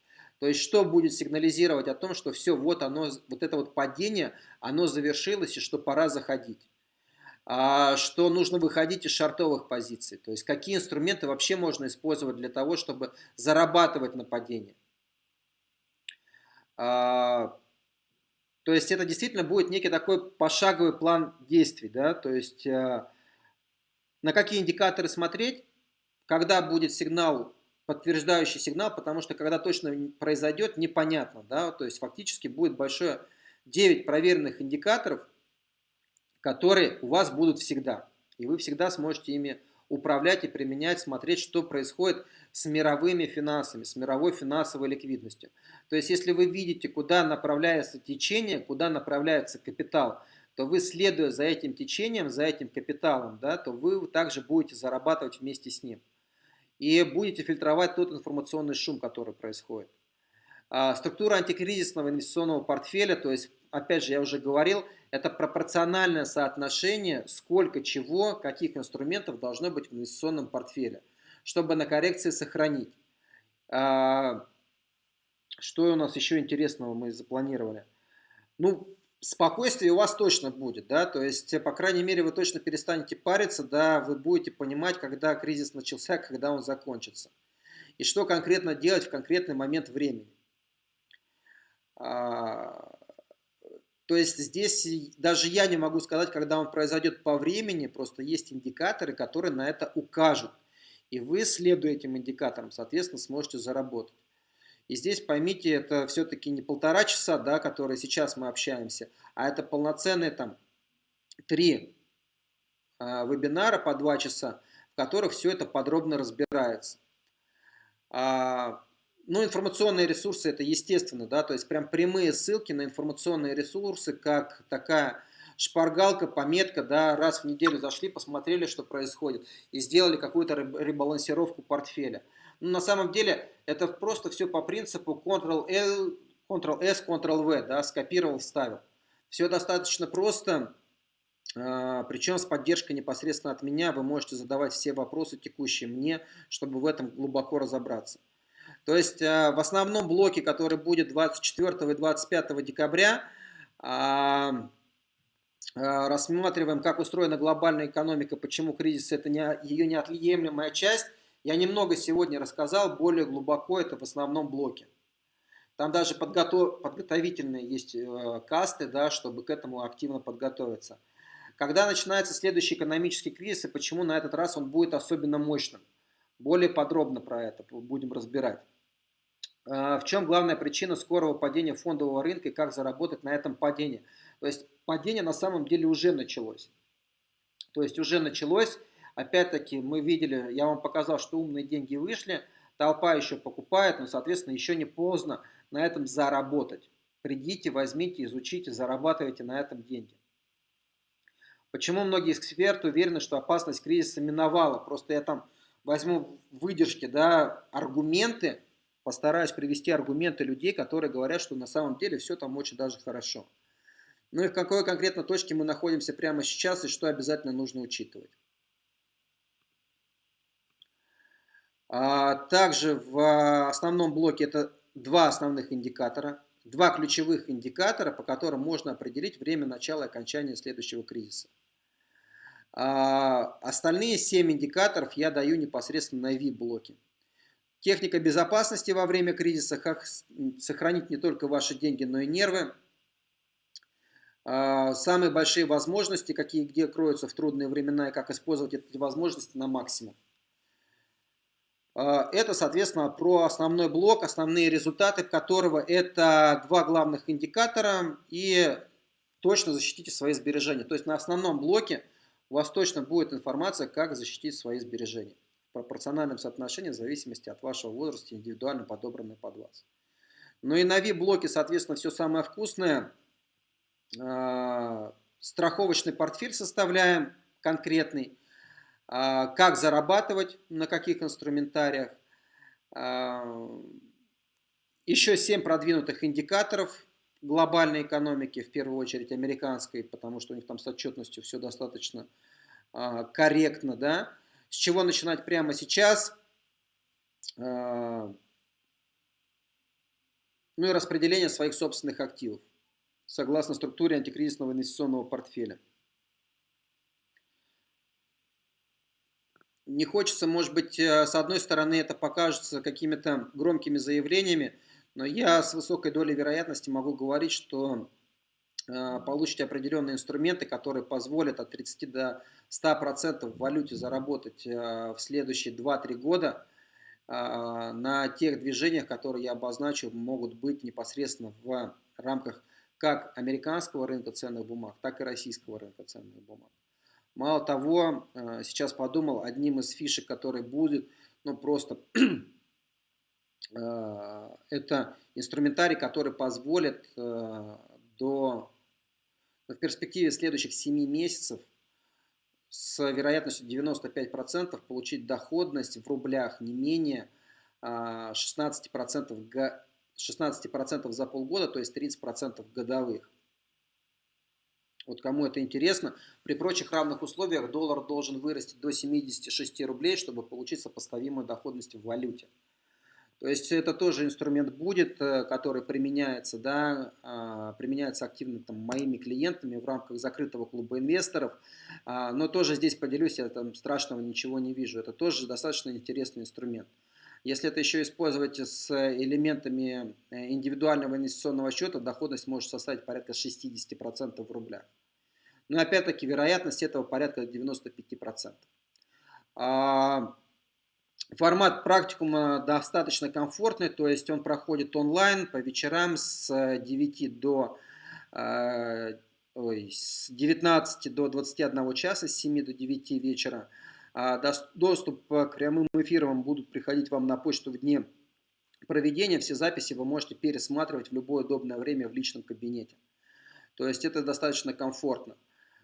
То есть, что будет сигнализировать о том, что все, вот оно, вот это вот падение, оно завершилось и что пора заходить. А, что нужно выходить из шартовых позиций. То есть, какие инструменты вообще можно использовать для того, чтобы зарабатывать на падении. А, то есть, это действительно будет некий такой пошаговый план действий. Да? То есть, а, на какие индикаторы смотреть, когда будет сигнал подтверждающий сигнал, потому что когда точно произойдет, непонятно. Да? То есть фактически будет большое 9 проверенных индикаторов, которые у вас будут всегда. И вы всегда сможете ими управлять и применять, смотреть, что происходит с мировыми финансами, с мировой финансовой ликвидностью. То есть, если вы видите, куда направляется течение, куда направляется капитал, то вы, следуя за этим течением, за этим капиталом, да, то вы также будете зарабатывать вместе с ним и будете фильтровать тот информационный шум, который происходит. А, структура антикризисного инвестиционного портфеля, то есть, опять же, я уже говорил, это пропорциональное соотношение, сколько чего, каких инструментов должно быть в инвестиционном портфеле, чтобы на коррекции сохранить. А, что у нас еще интересного мы запланировали? Ну, спокойствие у вас точно будет, да, то есть, по крайней мере, вы точно перестанете париться, да, вы будете понимать, когда кризис начался, [laughs] когда он закончится. И что конкретно делать в конкретный момент времени. А, то есть здесь даже я не могу сказать, когда он произойдет по времени, просто есть индикаторы, которые на это укажут. И вы, следуя этим индикаторам, соответственно, сможете заработать. И здесь поймите, это все-таки не полтора часа, да, которые сейчас мы общаемся, а это полноценные там три э, вебинара по два часа, в которых все это подробно разбирается. А, ну, информационные ресурсы это естественно, да, то есть прям прямые ссылки на информационные ресурсы, как такая шпаргалка, пометка, да, раз в неделю зашли, посмотрели, что происходит, и сделали какую-то ребалансировку портфеля. Но на самом деле это просто все по принципу Ctrl-L, Ctrl-S, Ctrl-V, да, скопировал, вставил. Все достаточно просто. а, причем с поддержкой непосредственно от меня вы можете задавать все вопросы текущие мне, чтобы в этом глубоко разобраться. То есть а, в основном блоке, который будет 24 и 25 декабря, а, рассматриваем, как устроена глобальная экономика, почему кризис это ее неотъемлемая часть. Я немного сегодня рассказал, более глубоко это в основном блоке. Там даже подготов... подготовительные есть э, касты, да, чтобы к этому активно подготовиться. Когда начинается следующий экономический кризис и почему на этот раз он будет особенно мощным? Более подробно про это будем разбирать. А, в чем главная причина скорого падения фондового рынка и как заработать на этом падении? То есть падение на самом деле уже началось. То есть уже началось. Опять-таки мы видели, я вам показал, что умные деньги вышли, толпа еще покупает, но, соответственно, еще не поздно на этом заработать. Придите, возьмите, изучите, зарабатывайте на этом деньги. Почему многие эксперты уверены, что опасность кризиса миновала? Просто я там возьму выдержки, да, аргументы, постараюсь привести аргументы людей, которые говорят, что на самом деле все там очень даже хорошо. Ну и в какой конкретно точке мы находимся прямо сейчас и что обязательно нужно учитывать. Также в основном блоке это два основных индикатора, два ключевых индикатора, по которым можно определить время начала и окончания следующего кризиса. А остальные 7 индикаторов я даю непосредственно на VIP-блоке. Техника безопасности во время кризиса, как сохранить не только ваши деньги, но и нервы. А, самые большие возможности, какие где кроются в трудные времена, и как использовать эти возможности на максимум. А, это, соответственно, про основной блок, основные результаты которого это два главных индикатора и точно защитите свои сбережения. То есть на основном блоке у вас точно будет информация, как защитить свои сбережения в пропорциональном соотношении в зависимости от вашего возраста, индивидуально подобранные под вас. Ну и на VIP-блоке, соответственно, все самое вкусное. А, страховочный портфель составляем конкретный. А, как зарабатывать, на каких инструментариях. А, еще 7 продвинутых индикаторов глобальной экономики, в первую очередь американской, потому что у них там с отчетностью все достаточно а, корректно, да. С чего начинать прямо сейчас? Ну и распределение своих собственных активов, согласно структуре антикризисного инвестиционного портфеля. Не хочется, может быть, э, с одной стороны это покажется какими-то громкими заявлениями, но я с высокой долей вероятности могу говорить, что э, получите определенные инструменты, которые позволят от 30 до 100% в валюте заработать э, в следующие 2-3 года э, на тех движениях, которые я обозначу, могут быть непосредственно в рамках как американского рынка ценных бумаг, так и российского рынка ценных бумаг. Мало того, сейчас подумал, одним из фишек, который будет, ну просто [clears throat] Э, это инструментарий, который позволит э, до, в перспективе следующих 7 месяцев с вероятностью 95% получить доходность в рублях не менее 16%, э, 16% за полгода, то есть 30% годовых. Вот кому это интересно, при прочих равных условиях доллар должен вырасти до 76 рублей, чтобы получить сопоставимую доходность в валюте. То есть это тоже инструмент будет, э, который применяется, да, а, применяется активно там, моими клиентами в рамках закрытого клуба инвесторов. А, но тоже здесь поделюсь, я там страшного ничего не вижу. Это тоже достаточно интересный инструмент. Если это еще использовать с элементами э, индивидуального инвестиционного счета, доходность может составить порядка 60% в рублях. Но опять-таки вероятность этого порядка 95%. Формат практикума достаточно комфортный, то есть он проходит онлайн по вечерам с 9 до э, ой, с 19 до 21 часа, с 7 до 9 вечера. А доступ к прямым эфирам будут приходить вам на почту в дне проведения. Все записи вы можете пересматривать в любое удобное время в личном кабинете. То есть это достаточно комфортно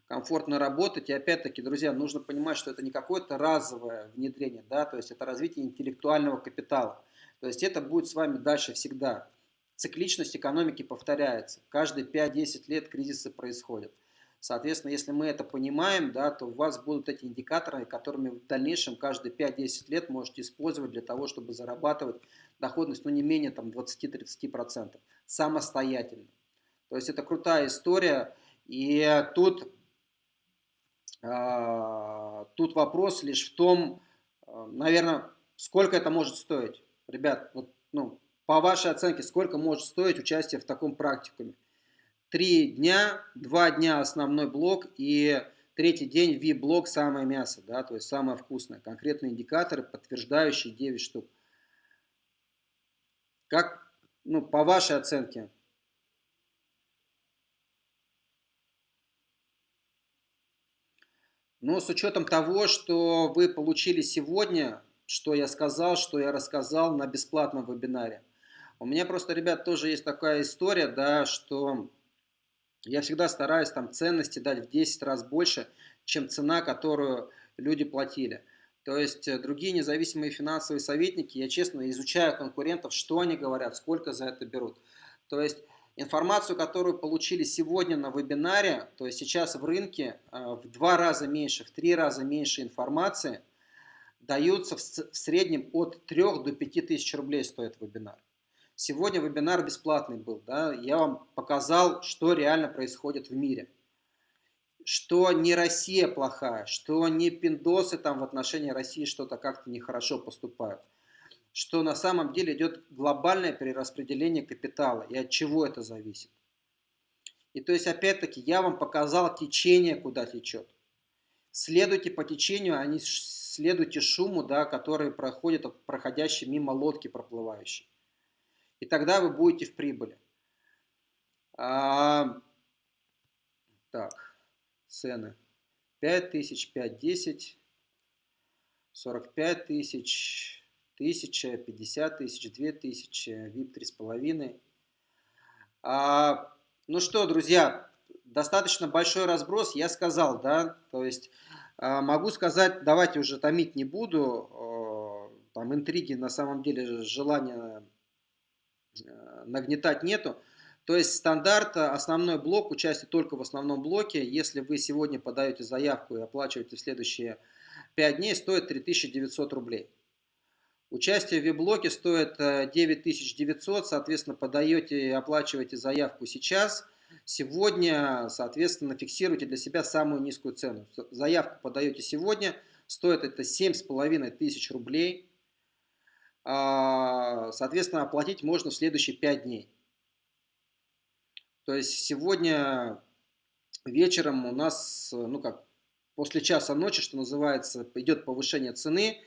комфортно работать. И опять-таки, друзья, нужно понимать, что это не какое-то разовое внедрение, да, то есть это развитие интеллектуального капитала. То есть это будет с вами дальше всегда. Цикличность экономики повторяется. Каждые 5-10 лет кризисы происходят. Соответственно, если мы это понимаем, да, то у вас будут эти индикаторы, которыми в дальнейшем каждые 5-10 лет можете использовать для того, чтобы зарабатывать доходность ну, не менее там, 20-30% самостоятельно. То есть это крутая история. И тут, э, тут вопрос лишь в том, э, наверное, сколько это может стоить. Ребят, вот, ну, по вашей оценке, сколько может стоить участие в таком практикуме? Три дня, два дня основной блок и третий день V-блок самое мясо, да, то есть самое вкусное. Конкретные индикаторы, подтверждающие 9 штук. Как, ну, по вашей оценке, Но с учетом того, что вы получили сегодня, что я сказал, что я рассказал на бесплатном вебинаре. У меня просто, ребят, тоже есть такая история, да, что я всегда стараюсь там ценности дать в 10 раз больше, чем цена, которую люди платили. То есть э, другие независимые финансовые советники, я честно изучаю конкурентов, что они говорят, сколько за это берут. То есть информацию, которую получили сегодня на вебинаре, то есть сейчас в рынке э, в два раза меньше, в три раза меньше информации, даются в среднем от 3 до 5 тысяч рублей стоит вебинар. Сегодня вебинар бесплатный был, да, я вам показал, что реально происходит в мире. Что не Россия плохая, что не пиндосы там в отношении России что-то как-то нехорошо поступают. Что на самом деле идет глобальное перераспределение капитала и от чего это зависит. И то есть опять-таки я вам показал течение, куда течет. Следуйте по течению, а не следуйте шуму, да, который проходит от проходящей мимо лодки проплывающей и тогда вы будете в прибыли. А, так, цены. 5 тысяч, 5, 10, 45 тысяч, 1000, 50 тысяч, 2000, VIP 3,5. А, ну что, друзья, достаточно большой разброс, я сказал, да, то есть а, могу сказать, давайте уже томить не буду, а, там интриги на самом деле, желание нагнетать нету. То есть стандарт, э, основной блок, участие только в основном блоке. Если вы сегодня подаете заявку и оплачиваете в следующие 5 дней, стоит 3900 рублей. Участие в веб-блоке стоит 9900, э, соответственно, подаете и оплачиваете заявку сейчас. Сегодня, соответственно, фиксируйте для себя самую низкую цену. Заявку подаете сегодня, стоит это 7500 рублей. А, соответственно, оплатить можно в следующие 5 дней. То есть сегодня вечером у нас, ну как, после часа ночи, что называется, идет повышение цены.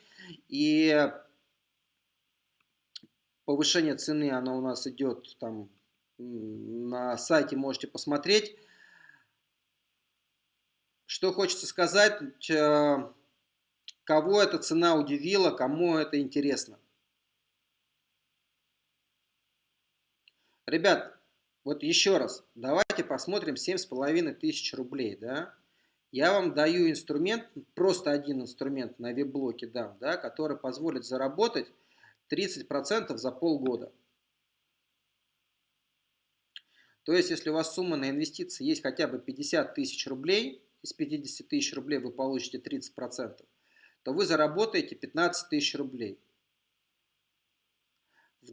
И повышение цены, оно у нас идет там на сайте, можете посмотреть. Что хочется сказать, э, кого эта цена удивила, кому это интересно. Ребят, вот еще раз, давайте посмотрим 7,5 тысяч рублей, да. Я вам даю инструмент, просто один инструмент на веб-блоке дам, да, который позволит заработать 30% за полгода. То есть, если у вас сумма на инвестиции есть хотя бы 50 тысяч рублей, из 50 тысяч рублей вы получите 30%, то вы заработаете 15 тысяч рублей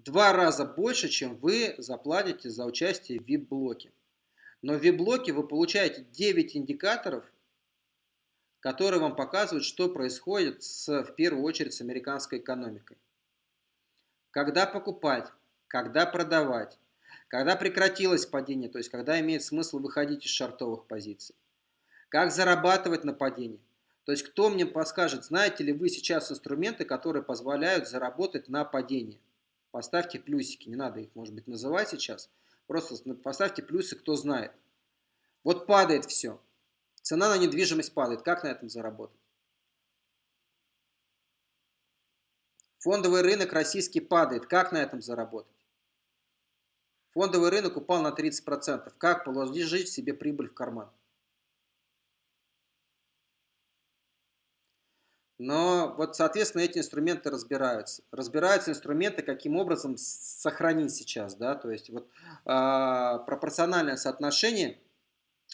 два раза больше, чем вы заплатите за участие в VIP-блоке. Но в VIP-блоке вы получаете 9 индикаторов, которые вам показывают, что происходит с, в первую очередь с американской экономикой. Когда покупать, когда продавать, когда прекратилось падение, то есть когда имеет смысл выходить из шартовых позиций. Как зарабатывать на падении. То есть кто мне подскажет, знаете ли вы сейчас инструменты, которые позволяют заработать на падении поставьте плюсики, не надо их, может быть, называть сейчас, просто поставьте плюсы, кто знает. Вот падает все, цена на недвижимость падает, как на этом заработать? Фондовый рынок российский падает, как на этом заработать? Фондовый рынок упал на 30%, как положить себе прибыль в карман? Но вот, соответственно, эти инструменты разбираются. Разбираются инструменты, каким образом сохранить сейчас, да, то есть вот э, пропорциональное соотношение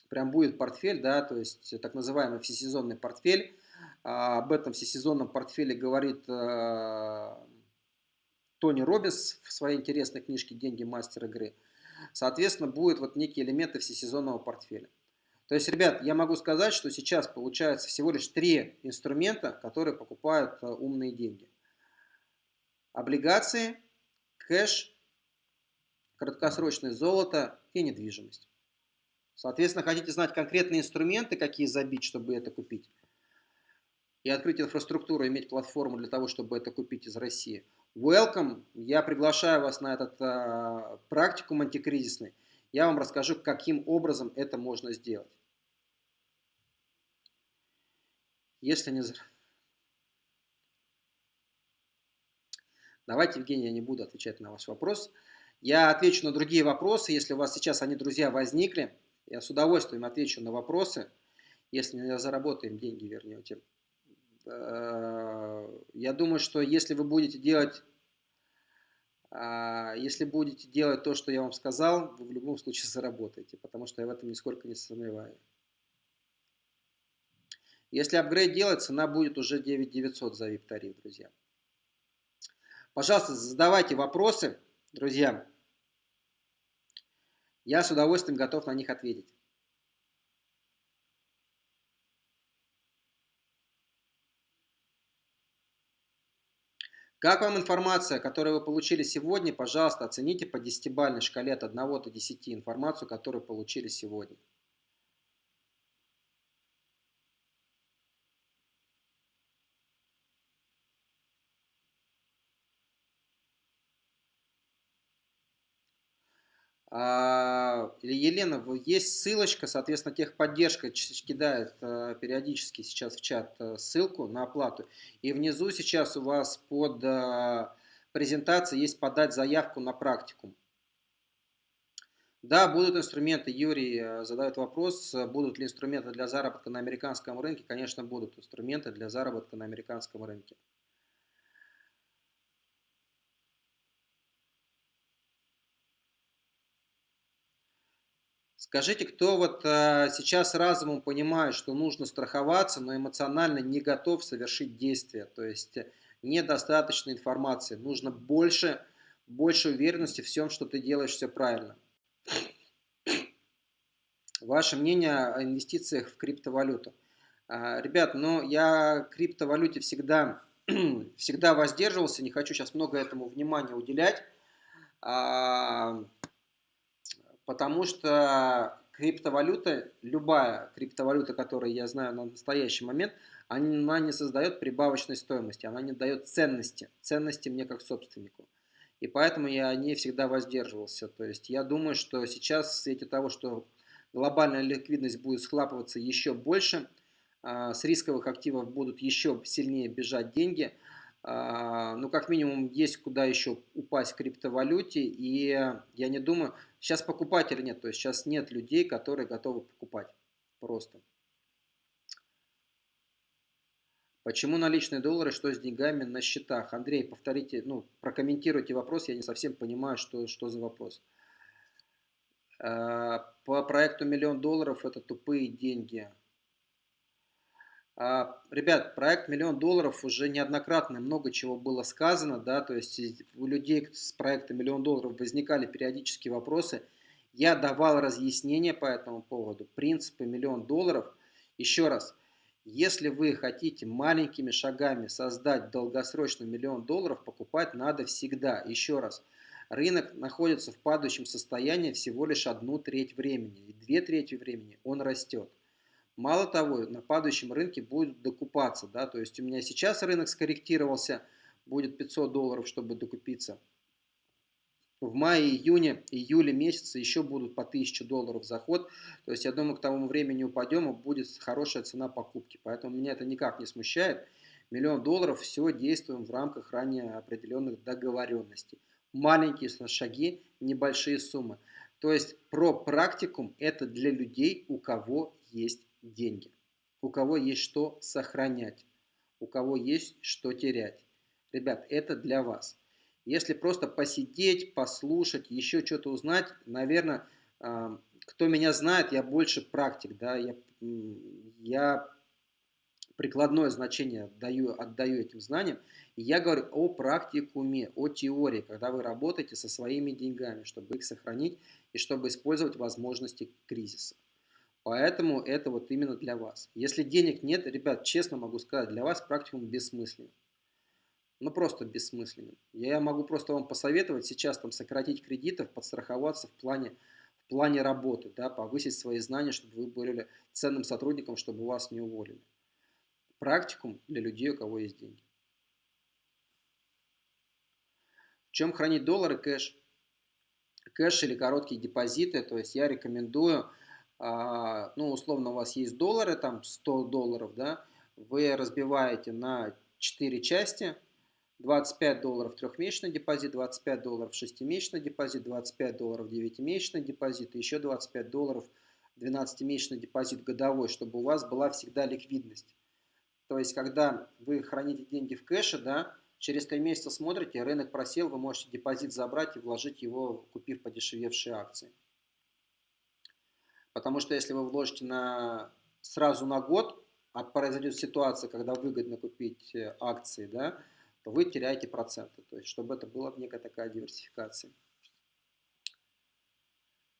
прям будет портфель, да, то есть так называемый всесезонный портфель. А, об этом всесезонном портфеле говорит а, Тони Робис в своей интересной книжке «Деньги мастер игры». Соответственно, будет вот некие элементы всесезонного портфеля. То есть, ребят, я могу сказать, что сейчас получается всего лишь три инструмента, которые покупают а, умные деньги. Облигации, кэш, краткосрочное золото и недвижимость. Соответственно, хотите знать конкретные инструменты, какие забить, чтобы это купить, и открыть инфраструктуру, иметь платформу для того, чтобы это купить из России. Welcome! Я приглашаю вас на этот а, практикум антикризисный. Я вам расскажу, каким образом это можно сделать. Если не... Давайте, Евгений, я не буду отвечать на ваш вопрос. Я отвечу на другие вопросы, если у вас сейчас они, друзья, возникли. Я с удовольствием отвечу на вопросы, если мы заработаем деньги, вернете. Э, я думаю, что если вы будете делать, если будете делать то, что я вам сказал, вы в любом случае заработаете, потому что я в этом нисколько не сомневаюсь. Если апгрейд делать, цена будет уже 9900 за VIP-тариф, друзья. Пожалуйста, задавайте вопросы, друзья. Я с удовольствием готов на них ответить. Как вам информация, которую вы получили сегодня? Пожалуйста, оцените по 10-бальной шкале от 1 до 10 информацию, которую получили сегодня. Елена, есть ссылочка, соответственно, техподдержка кидает э, периодически сейчас в чат э, ссылку на оплату. И внизу сейчас у вас под э, презентацией есть подать заявку на практикум. Да, будут инструменты. Юрий задает вопрос, будут ли инструменты для заработка на американском рынке. Конечно, будут инструменты для заработка на американском рынке. Скажите, кто вот а, сейчас разумом понимает, что нужно страховаться, но эмоционально не готов совершить действия, то есть недостаточно информации, нужно больше, больше уверенности в всем, что ты делаешь все правильно. Ваше мнение о инвестициях в криптовалюту. А, ребят, ну я криптовалюте всегда, [clears throat] всегда воздерживался, не хочу сейчас много этому внимания уделять. Потому что криптовалюта, любая криптовалюта, которую я знаю на настоящий момент, она не создает прибавочной стоимости, она не дает ценности, ценности мне как собственнику. И поэтому я о ней всегда воздерживался. То есть я думаю, что сейчас в свете того, что глобальная ликвидность будет схлапываться еще больше, а, с рисковых активов будут еще сильнее бежать деньги – а, ну, как минимум, есть куда еще упасть в криптовалюте, и я не думаю, сейчас покупателей нет, то есть сейчас нет людей, которые готовы покупать просто. Почему наличные доллары, что с деньгами на счетах? Андрей, повторите, ну, прокомментируйте вопрос, я не совсем понимаю, что, что за вопрос. А, по проекту миллион долларов это тупые деньги. А, ребят, проект «Миллион долларов» уже неоднократно много чего было сказано, да, то есть у людей с проекта «Миллион долларов» возникали периодические вопросы. Я давал разъяснения по этому поводу, принципы «Миллион долларов». Еще раз, если вы хотите маленькими шагами создать долгосрочный миллион долларов, покупать надо всегда. Еще раз, рынок находится в падающем состоянии всего лишь одну треть времени, и две трети времени он растет. Мало того, на падающем рынке будет докупаться. Да? То есть у меня сейчас рынок скорректировался, будет 500 долларов, чтобы докупиться. В мае, июне, июле месяце еще будут по 1000 долларов заход. То есть я думаю, к тому времени упадем и будет хорошая цена покупки. Поэтому меня это никак не смущает. Миллион долларов, все действуем в рамках ранее определенных договоренностей. Маленькие шаги, небольшие суммы. То есть про практикум это для людей, у кого есть деньги, у кого есть что сохранять, у кого есть что терять. Ребят, это для вас. Если просто посидеть, послушать, еще что-то узнать, наверное, кто меня знает, я больше практик, да, я, я прикладное значение даю, отдаю этим знаниям. И я говорю о практикуме, о теории, когда вы работаете со своими деньгами, чтобы их сохранить и чтобы использовать возможности кризиса. Поэтому это вот именно для вас. Если денег нет, ребят, честно могу сказать, для вас практикум бессмысленен. Ну просто бессмысленен. Я могу просто вам посоветовать сейчас там сократить кредитов, подстраховаться в плане, в плане работы, да, повысить свои знания, чтобы вы были ценным сотрудником, чтобы вас не уволили. Практикум для людей, у кого есть деньги. В чем хранить доллары, кэш? Кэш или короткие депозиты, то есть я рекомендую ну, условно, у вас есть доллары, там 100 долларов, да, вы разбиваете на 4 части, 25 долларов трехмесячный депозит, 25 долларов шестимесячный депозит, 25 долларов девятимесячный депозит и еще 25 долларов 12-месячный депозит годовой, чтобы у вас была всегда ликвидность. То есть, когда вы храните деньги в кэше, да, через 3 месяца смотрите, рынок просел, вы можете депозит забрать и вложить его, купив подешевевшие акции. Потому что если вы вложите на, сразу на год, а произойдет ситуация, когда выгодно купить э, акции, да, то вы теряете проценты. То есть, чтобы это была некая такая диверсификация.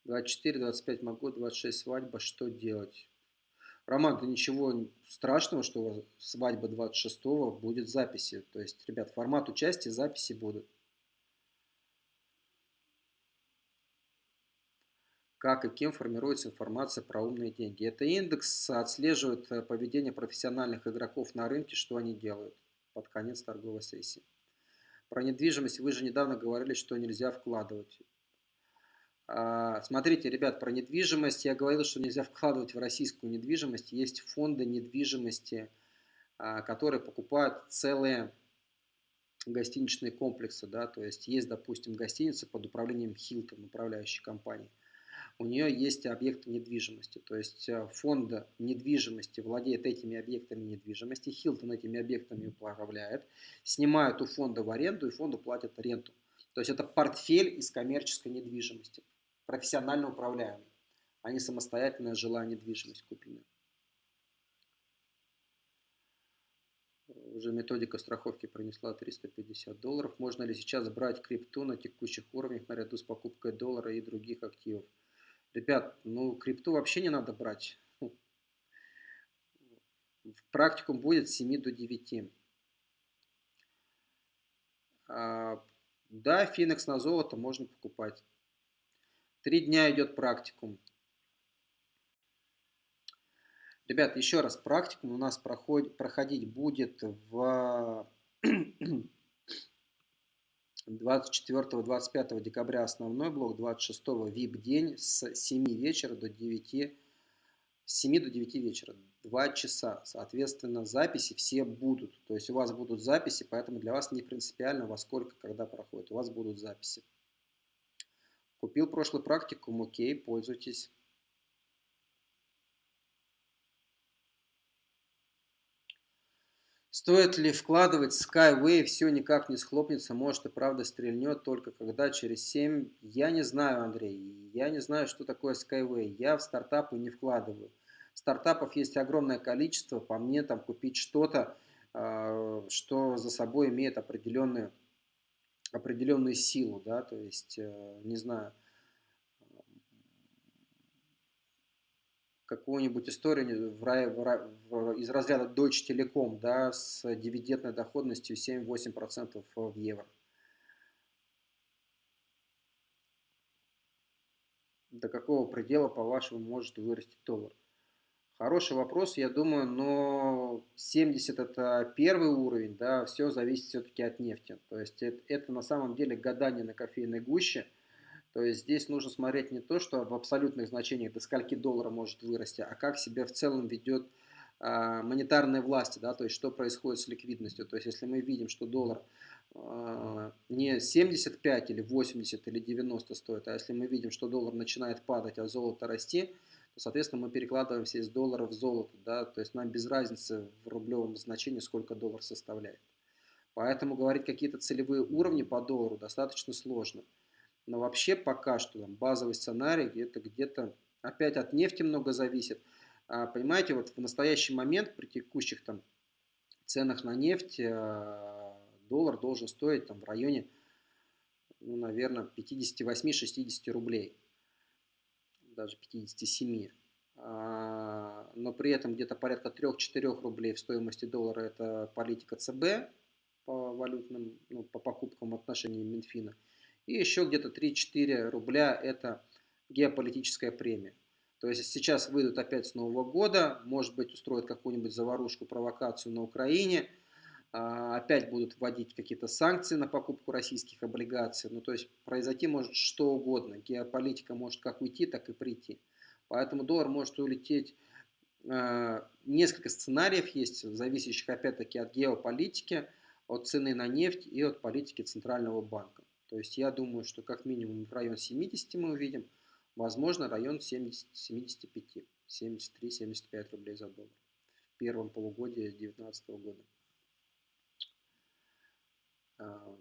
24, 25 могу, 26 свадьба, что делать? Роман, да ничего страшного, что свадьба 26 будет записи. То есть, ребят, формат участия, записи будут. Как и кем формируется информация про умные деньги. Это индекс отслеживает э, поведение профессиональных игроков на рынке, что они делают под конец торговой сессии. Про недвижимость вы же недавно говорили, что нельзя вкладывать. А, смотрите, ребят, про недвижимость я говорил, что нельзя вкладывать в российскую недвижимость. Есть фонды недвижимости, а, которые покупают целые гостиничные комплексы. Да? То есть есть, допустим, гостиница под управлением Hilton, управляющей компании у нее есть объекты недвижимости. То есть э, фонд недвижимости владеет этими объектами недвижимости, Хилтон этими объектами управляет, снимают у фонда в аренду и фонду платят ренту. То есть это портфель из коммерческой недвижимости, профессионально управляемый, а не самостоятельная жилая недвижимость купленная. Уже методика страховки принесла 350 долларов. Можно ли сейчас брать крипту на текущих уровнях наряду с покупкой доллара и других активов? Ребят, ну крипту вообще не надо брать. В практикум будет с 7 до 9. А, да, Финекс на золото можно покупать. Три дня идет практикум. Ребят, еще раз, практикум у нас проходит, проходить будет в [clears throat] 24-25 декабря основной блок, 26 VIP день с 7 вечера до 9, с 7 до 9 вечера, 2 часа. Соответственно, записи все будут. То есть у вас будут записи, поэтому для вас не принципиально во сколько, когда проходит. У вас будут записи. Купил прошлый практикум, окей, пользуйтесь. Стоит ли вкладывать Skyway, все никак не схлопнется, может и правда стрельнет, только когда через 7... Я не знаю, Андрей, я не знаю, что такое Skyway, я в стартапы не вкладываю. Стартапов есть огромное количество, по мне там купить что-то, а, что за собой имеет определенную, определенную силу, да, то есть, э, не знаю, какую-нибудь историю в, в, в, из разряда Deutsche Telekom да, с дивидендной доходностью 7-8% в евро. До какого предела, по-вашему, может вырасти доллар? Хороший вопрос, я думаю, но 70 это первый уровень, да, все зависит все-таки от нефти. То есть это, это на самом деле гадание на кофейной гуще – то есть здесь нужно смотреть не то, что в абсолютных значениях до скольки доллара может вырасти, а как себя в целом ведет э, монетарная власть, да, то есть что происходит с ликвидностью. То есть если мы видим, что доллар э, не 75 или 80 или 90 стоит, а если мы видим, что доллар начинает падать, а золото расти, то, соответственно, мы перекладываемся из доллара в золото, да, то есть нам без разницы в рублевом значении, сколько доллар составляет. Поэтому говорить какие-то целевые уровни по доллару достаточно сложно. Но вообще пока что там, базовый сценарий это где-то опять от нефти много зависит. А, понимаете, вот в настоящий момент при текущих там ценах на нефть а, доллар должен стоить там в районе, ну, наверное, 58-60 рублей, даже 57. А, но при этом где-то порядка 3-4 рублей в стоимости доллара это политика ЦБ по валютным, ну, по покупкам в отношении Минфина. И еще где-то 3-4 рубля это геополитическая премия. То есть сейчас выйдут опять с Нового года, может быть устроят какую-нибудь заварушку, провокацию на Украине, а, опять будут вводить какие-то санкции на покупку российских облигаций. Ну то есть произойти может что угодно, геополитика может как уйти, так и прийти. Поэтому доллар может улететь, а, несколько сценариев есть, зависящих опять-таки от геополитики, от цены на нефть и от политики Центрального банка. То есть я думаю, что как минимум в район 70 мы увидим, Возможно, район 70, 75, 73-75 рублей за доллар в первом полугодии 2019 года. А,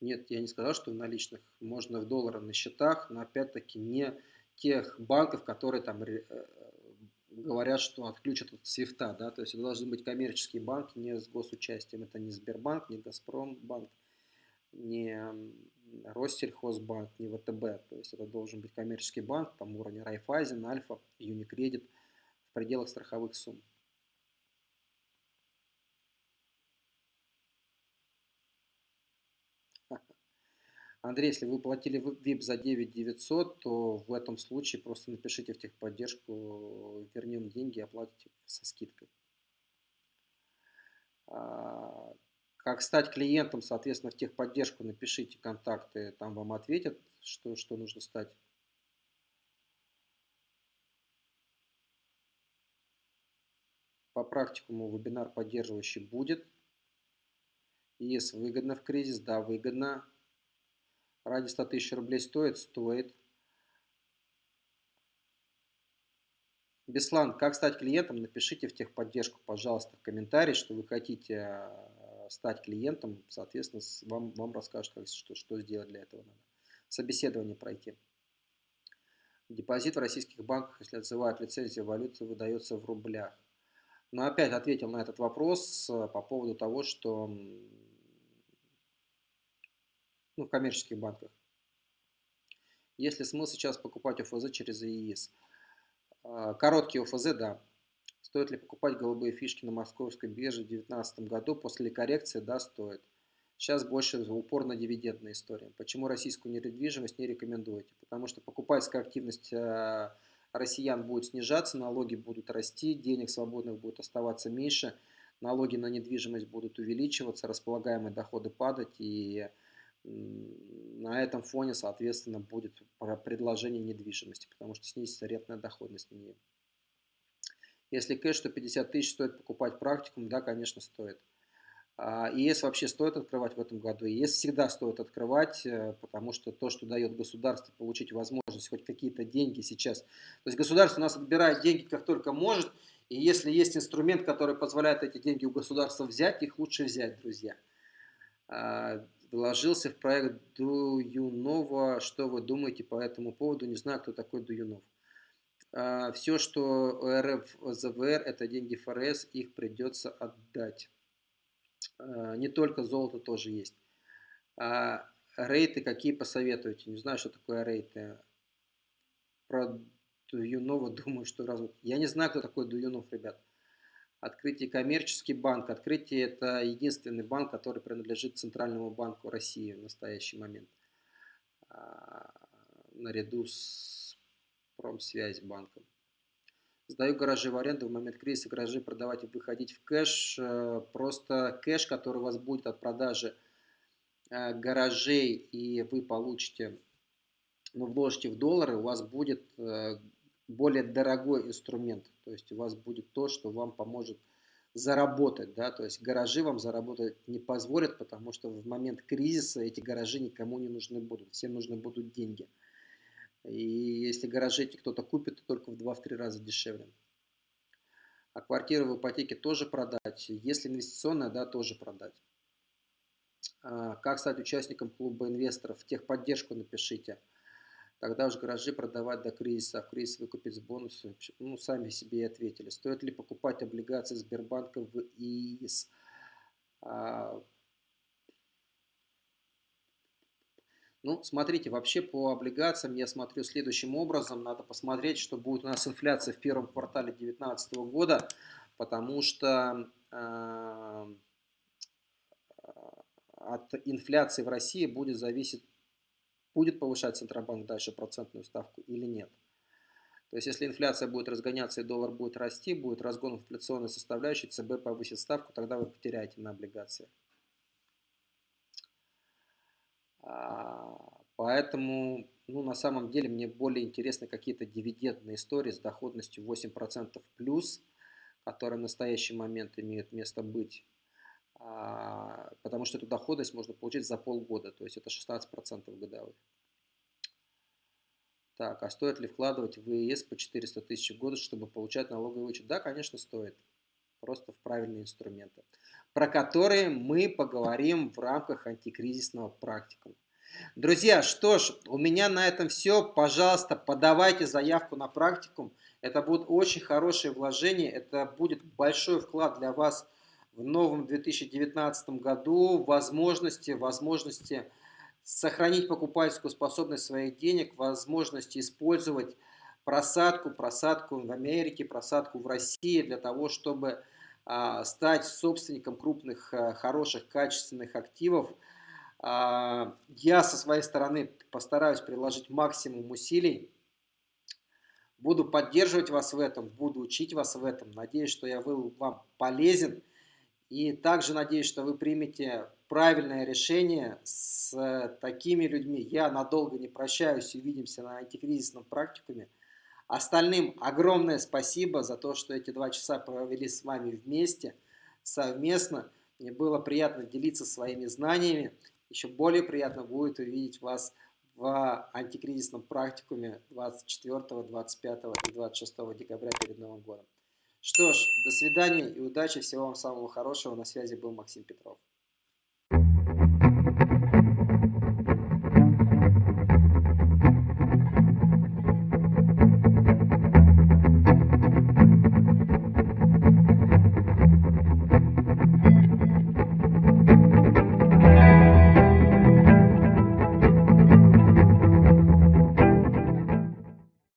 нет, я не сказал, что в наличных. Можно в долларах на счетах, но опять-таки не тех банков, которые там э, говорят, что отключат от свифта. Да? То есть это должны быть коммерческие банки не с госучастием. Это не Сбербанк, не Газпромбанк, не Россельхозбанк, не ВТБ. То есть это должен быть коммерческий банк, там уровень Райфайзен, Альфа, Юникредит в пределах страховых сумм. Андрей, если вы платили VIP за 9 900, то в этом случае просто напишите в техподдержку, вернем деньги, оплатите со скидкой. А, как стать клиентом, соответственно, в техподдержку напишите контакты, там вам ответят, что, что нужно стать. По практикуму вебинар поддерживающий будет. ЕС выгодно в кризис? Да, выгодно. Ради 100 тысяч рублей стоит? Стоит. Беслан, как стать клиентом? Напишите в техподдержку, пожалуйста, в комментарии, что вы хотите а, стать клиентом, соответственно, вам, вам расскажут, как, что, что сделать для этого надо. Собеседование пройти. Депозит в российских банках, если отзывают лицензию валюты, выдается в рублях. Но опять ответил на этот вопрос э, по поводу того, что ну, в коммерческих банках. Есть ли смысл сейчас покупать ОФЗ через ИИС? Э, короткий ОФЗ, да. Стоит ли покупать голубые фишки на московской бирже в 2019 году после коррекции? Да, стоит. Сейчас больше упор на дивидендные истории. Почему российскую недвижимость не рекомендуете? Потому что покупательская активность э, россиян будет снижаться, налоги будут расти, денег свободных будет оставаться меньше, налоги на недвижимость будут увеличиваться, располагаемые доходы падать, и на этом фоне, соответственно, будет предложение недвижимости, потому что снизится рентная доходность на нее. Если кэш, то 50 тысяч стоит покупать практикум, да, конечно, стоит. А, ИС вообще стоит открывать в этом году. ИС всегда стоит открывать, э, потому что то, что дает государство получить возможность хоть какие-то деньги сейчас. То есть государство у нас отбирает деньги как только может, и если есть инструмент, который позволяет эти деньги у государства взять, их лучше взять, друзья. Вложился в проект Дуюнова. Что вы думаете по этому поводу? Не знаю, кто такой Дуюнов. А, Все, что РФ, ЗВР, это деньги ФРС, их придется отдать. А, не только золото тоже есть. А рейты какие посоветуете? Не знаю, что такое рейты. Про Дуюнова думаю, что раз... Я не знаю, кто такой Дуюнов, ребят. Открытие коммерческий банк. Открытие это единственный банк, который принадлежит Центральному банку России в настоящий момент. А, наряду с промсвязь банком. Сдаю гаражи в аренду, в момент кризиса гаражи продавать и выходить в кэш. Э, просто кэш, который у вас будет от продажи э, гаражей, и вы получите, ну, вложите в доллары, у вас будет э, более дорогой инструмент. То есть у вас будет то, что вам поможет заработать, да, то есть гаражи вам заработать не позволят, потому что в момент кризиса эти гаражи никому не нужны будут, всем нужны будут деньги. И если гаражи эти кто-то купит, то только в 2-3 раза дешевле. А квартиру в ипотеке тоже продать. Если инвестиционная, да, тоже продать. А как стать участником клуба инвесторов? Техподдержку напишите. Тогда уж гаражи продавать до кризиса, а в кризис выкупить с бонусами. Ну, сами себе и ответили. Стоит ли покупать облигации Сбербанка в ИИС? А, ну, смотрите, вообще по облигациям я смотрю следующим образом. Надо посмотреть, что будет у нас инфляция в первом квартале 2019 года, потому что э, от инфляции в России будет зависеть будет повышать Центробанк дальше процентную ставку или нет. То есть, если инфляция будет разгоняться и доллар будет расти, будет разгон инфляционной составляющей, ЦБ повысит ставку, тогда вы потеряете на облигациях. А, поэтому, ну, на самом деле, мне более интересны какие-то дивидендные истории с доходностью 8% плюс, которые в настоящий момент имеют место быть. А, потому что эту доходность можно получить за полгода, то есть это 16% годовых. Так, а стоит ли вкладывать в ЕС по 400 тысяч в год, чтобы получать налоговый вычет? Да, конечно, стоит. Просто в правильные инструменты, про которые мы поговорим в рамках антикризисного практикума. Друзья, что ж, у меня на этом все. Пожалуйста, подавайте заявку на практикум. Это будет очень хорошее вложение, это будет большой вклад для вас в новом 2019 году, возможности, возможности сохранить покупательскую способность своих денег, возможности использовать просадку, просадку в Америке, просадку в России для того, чтобы а, стать собственником крупных, а, хороших, качественных активов. А, я со своей стороны постараюсь приложить максимум усилий. Буду поддерживать вас в этом, буду учить вас в этом. Надеюсь, что я был вам полезен. И также надеюсь, что вы примете правильное решение с такими людьми. Я надолго не прощаюсь, увидимся на антикризисном практикуме. Остальным огромное спасибо за то, что эти два часа провели с вами вместе, совместно. Мне было приятно делиться своими знаниями. Еще более приятно будет увидеть вас в антикризисном практикуме 24, 25 и 26 декабря перед Новым годом. Что ж, до свидания и удачи, всего вам самого хорошего. На связи был Максим Петров.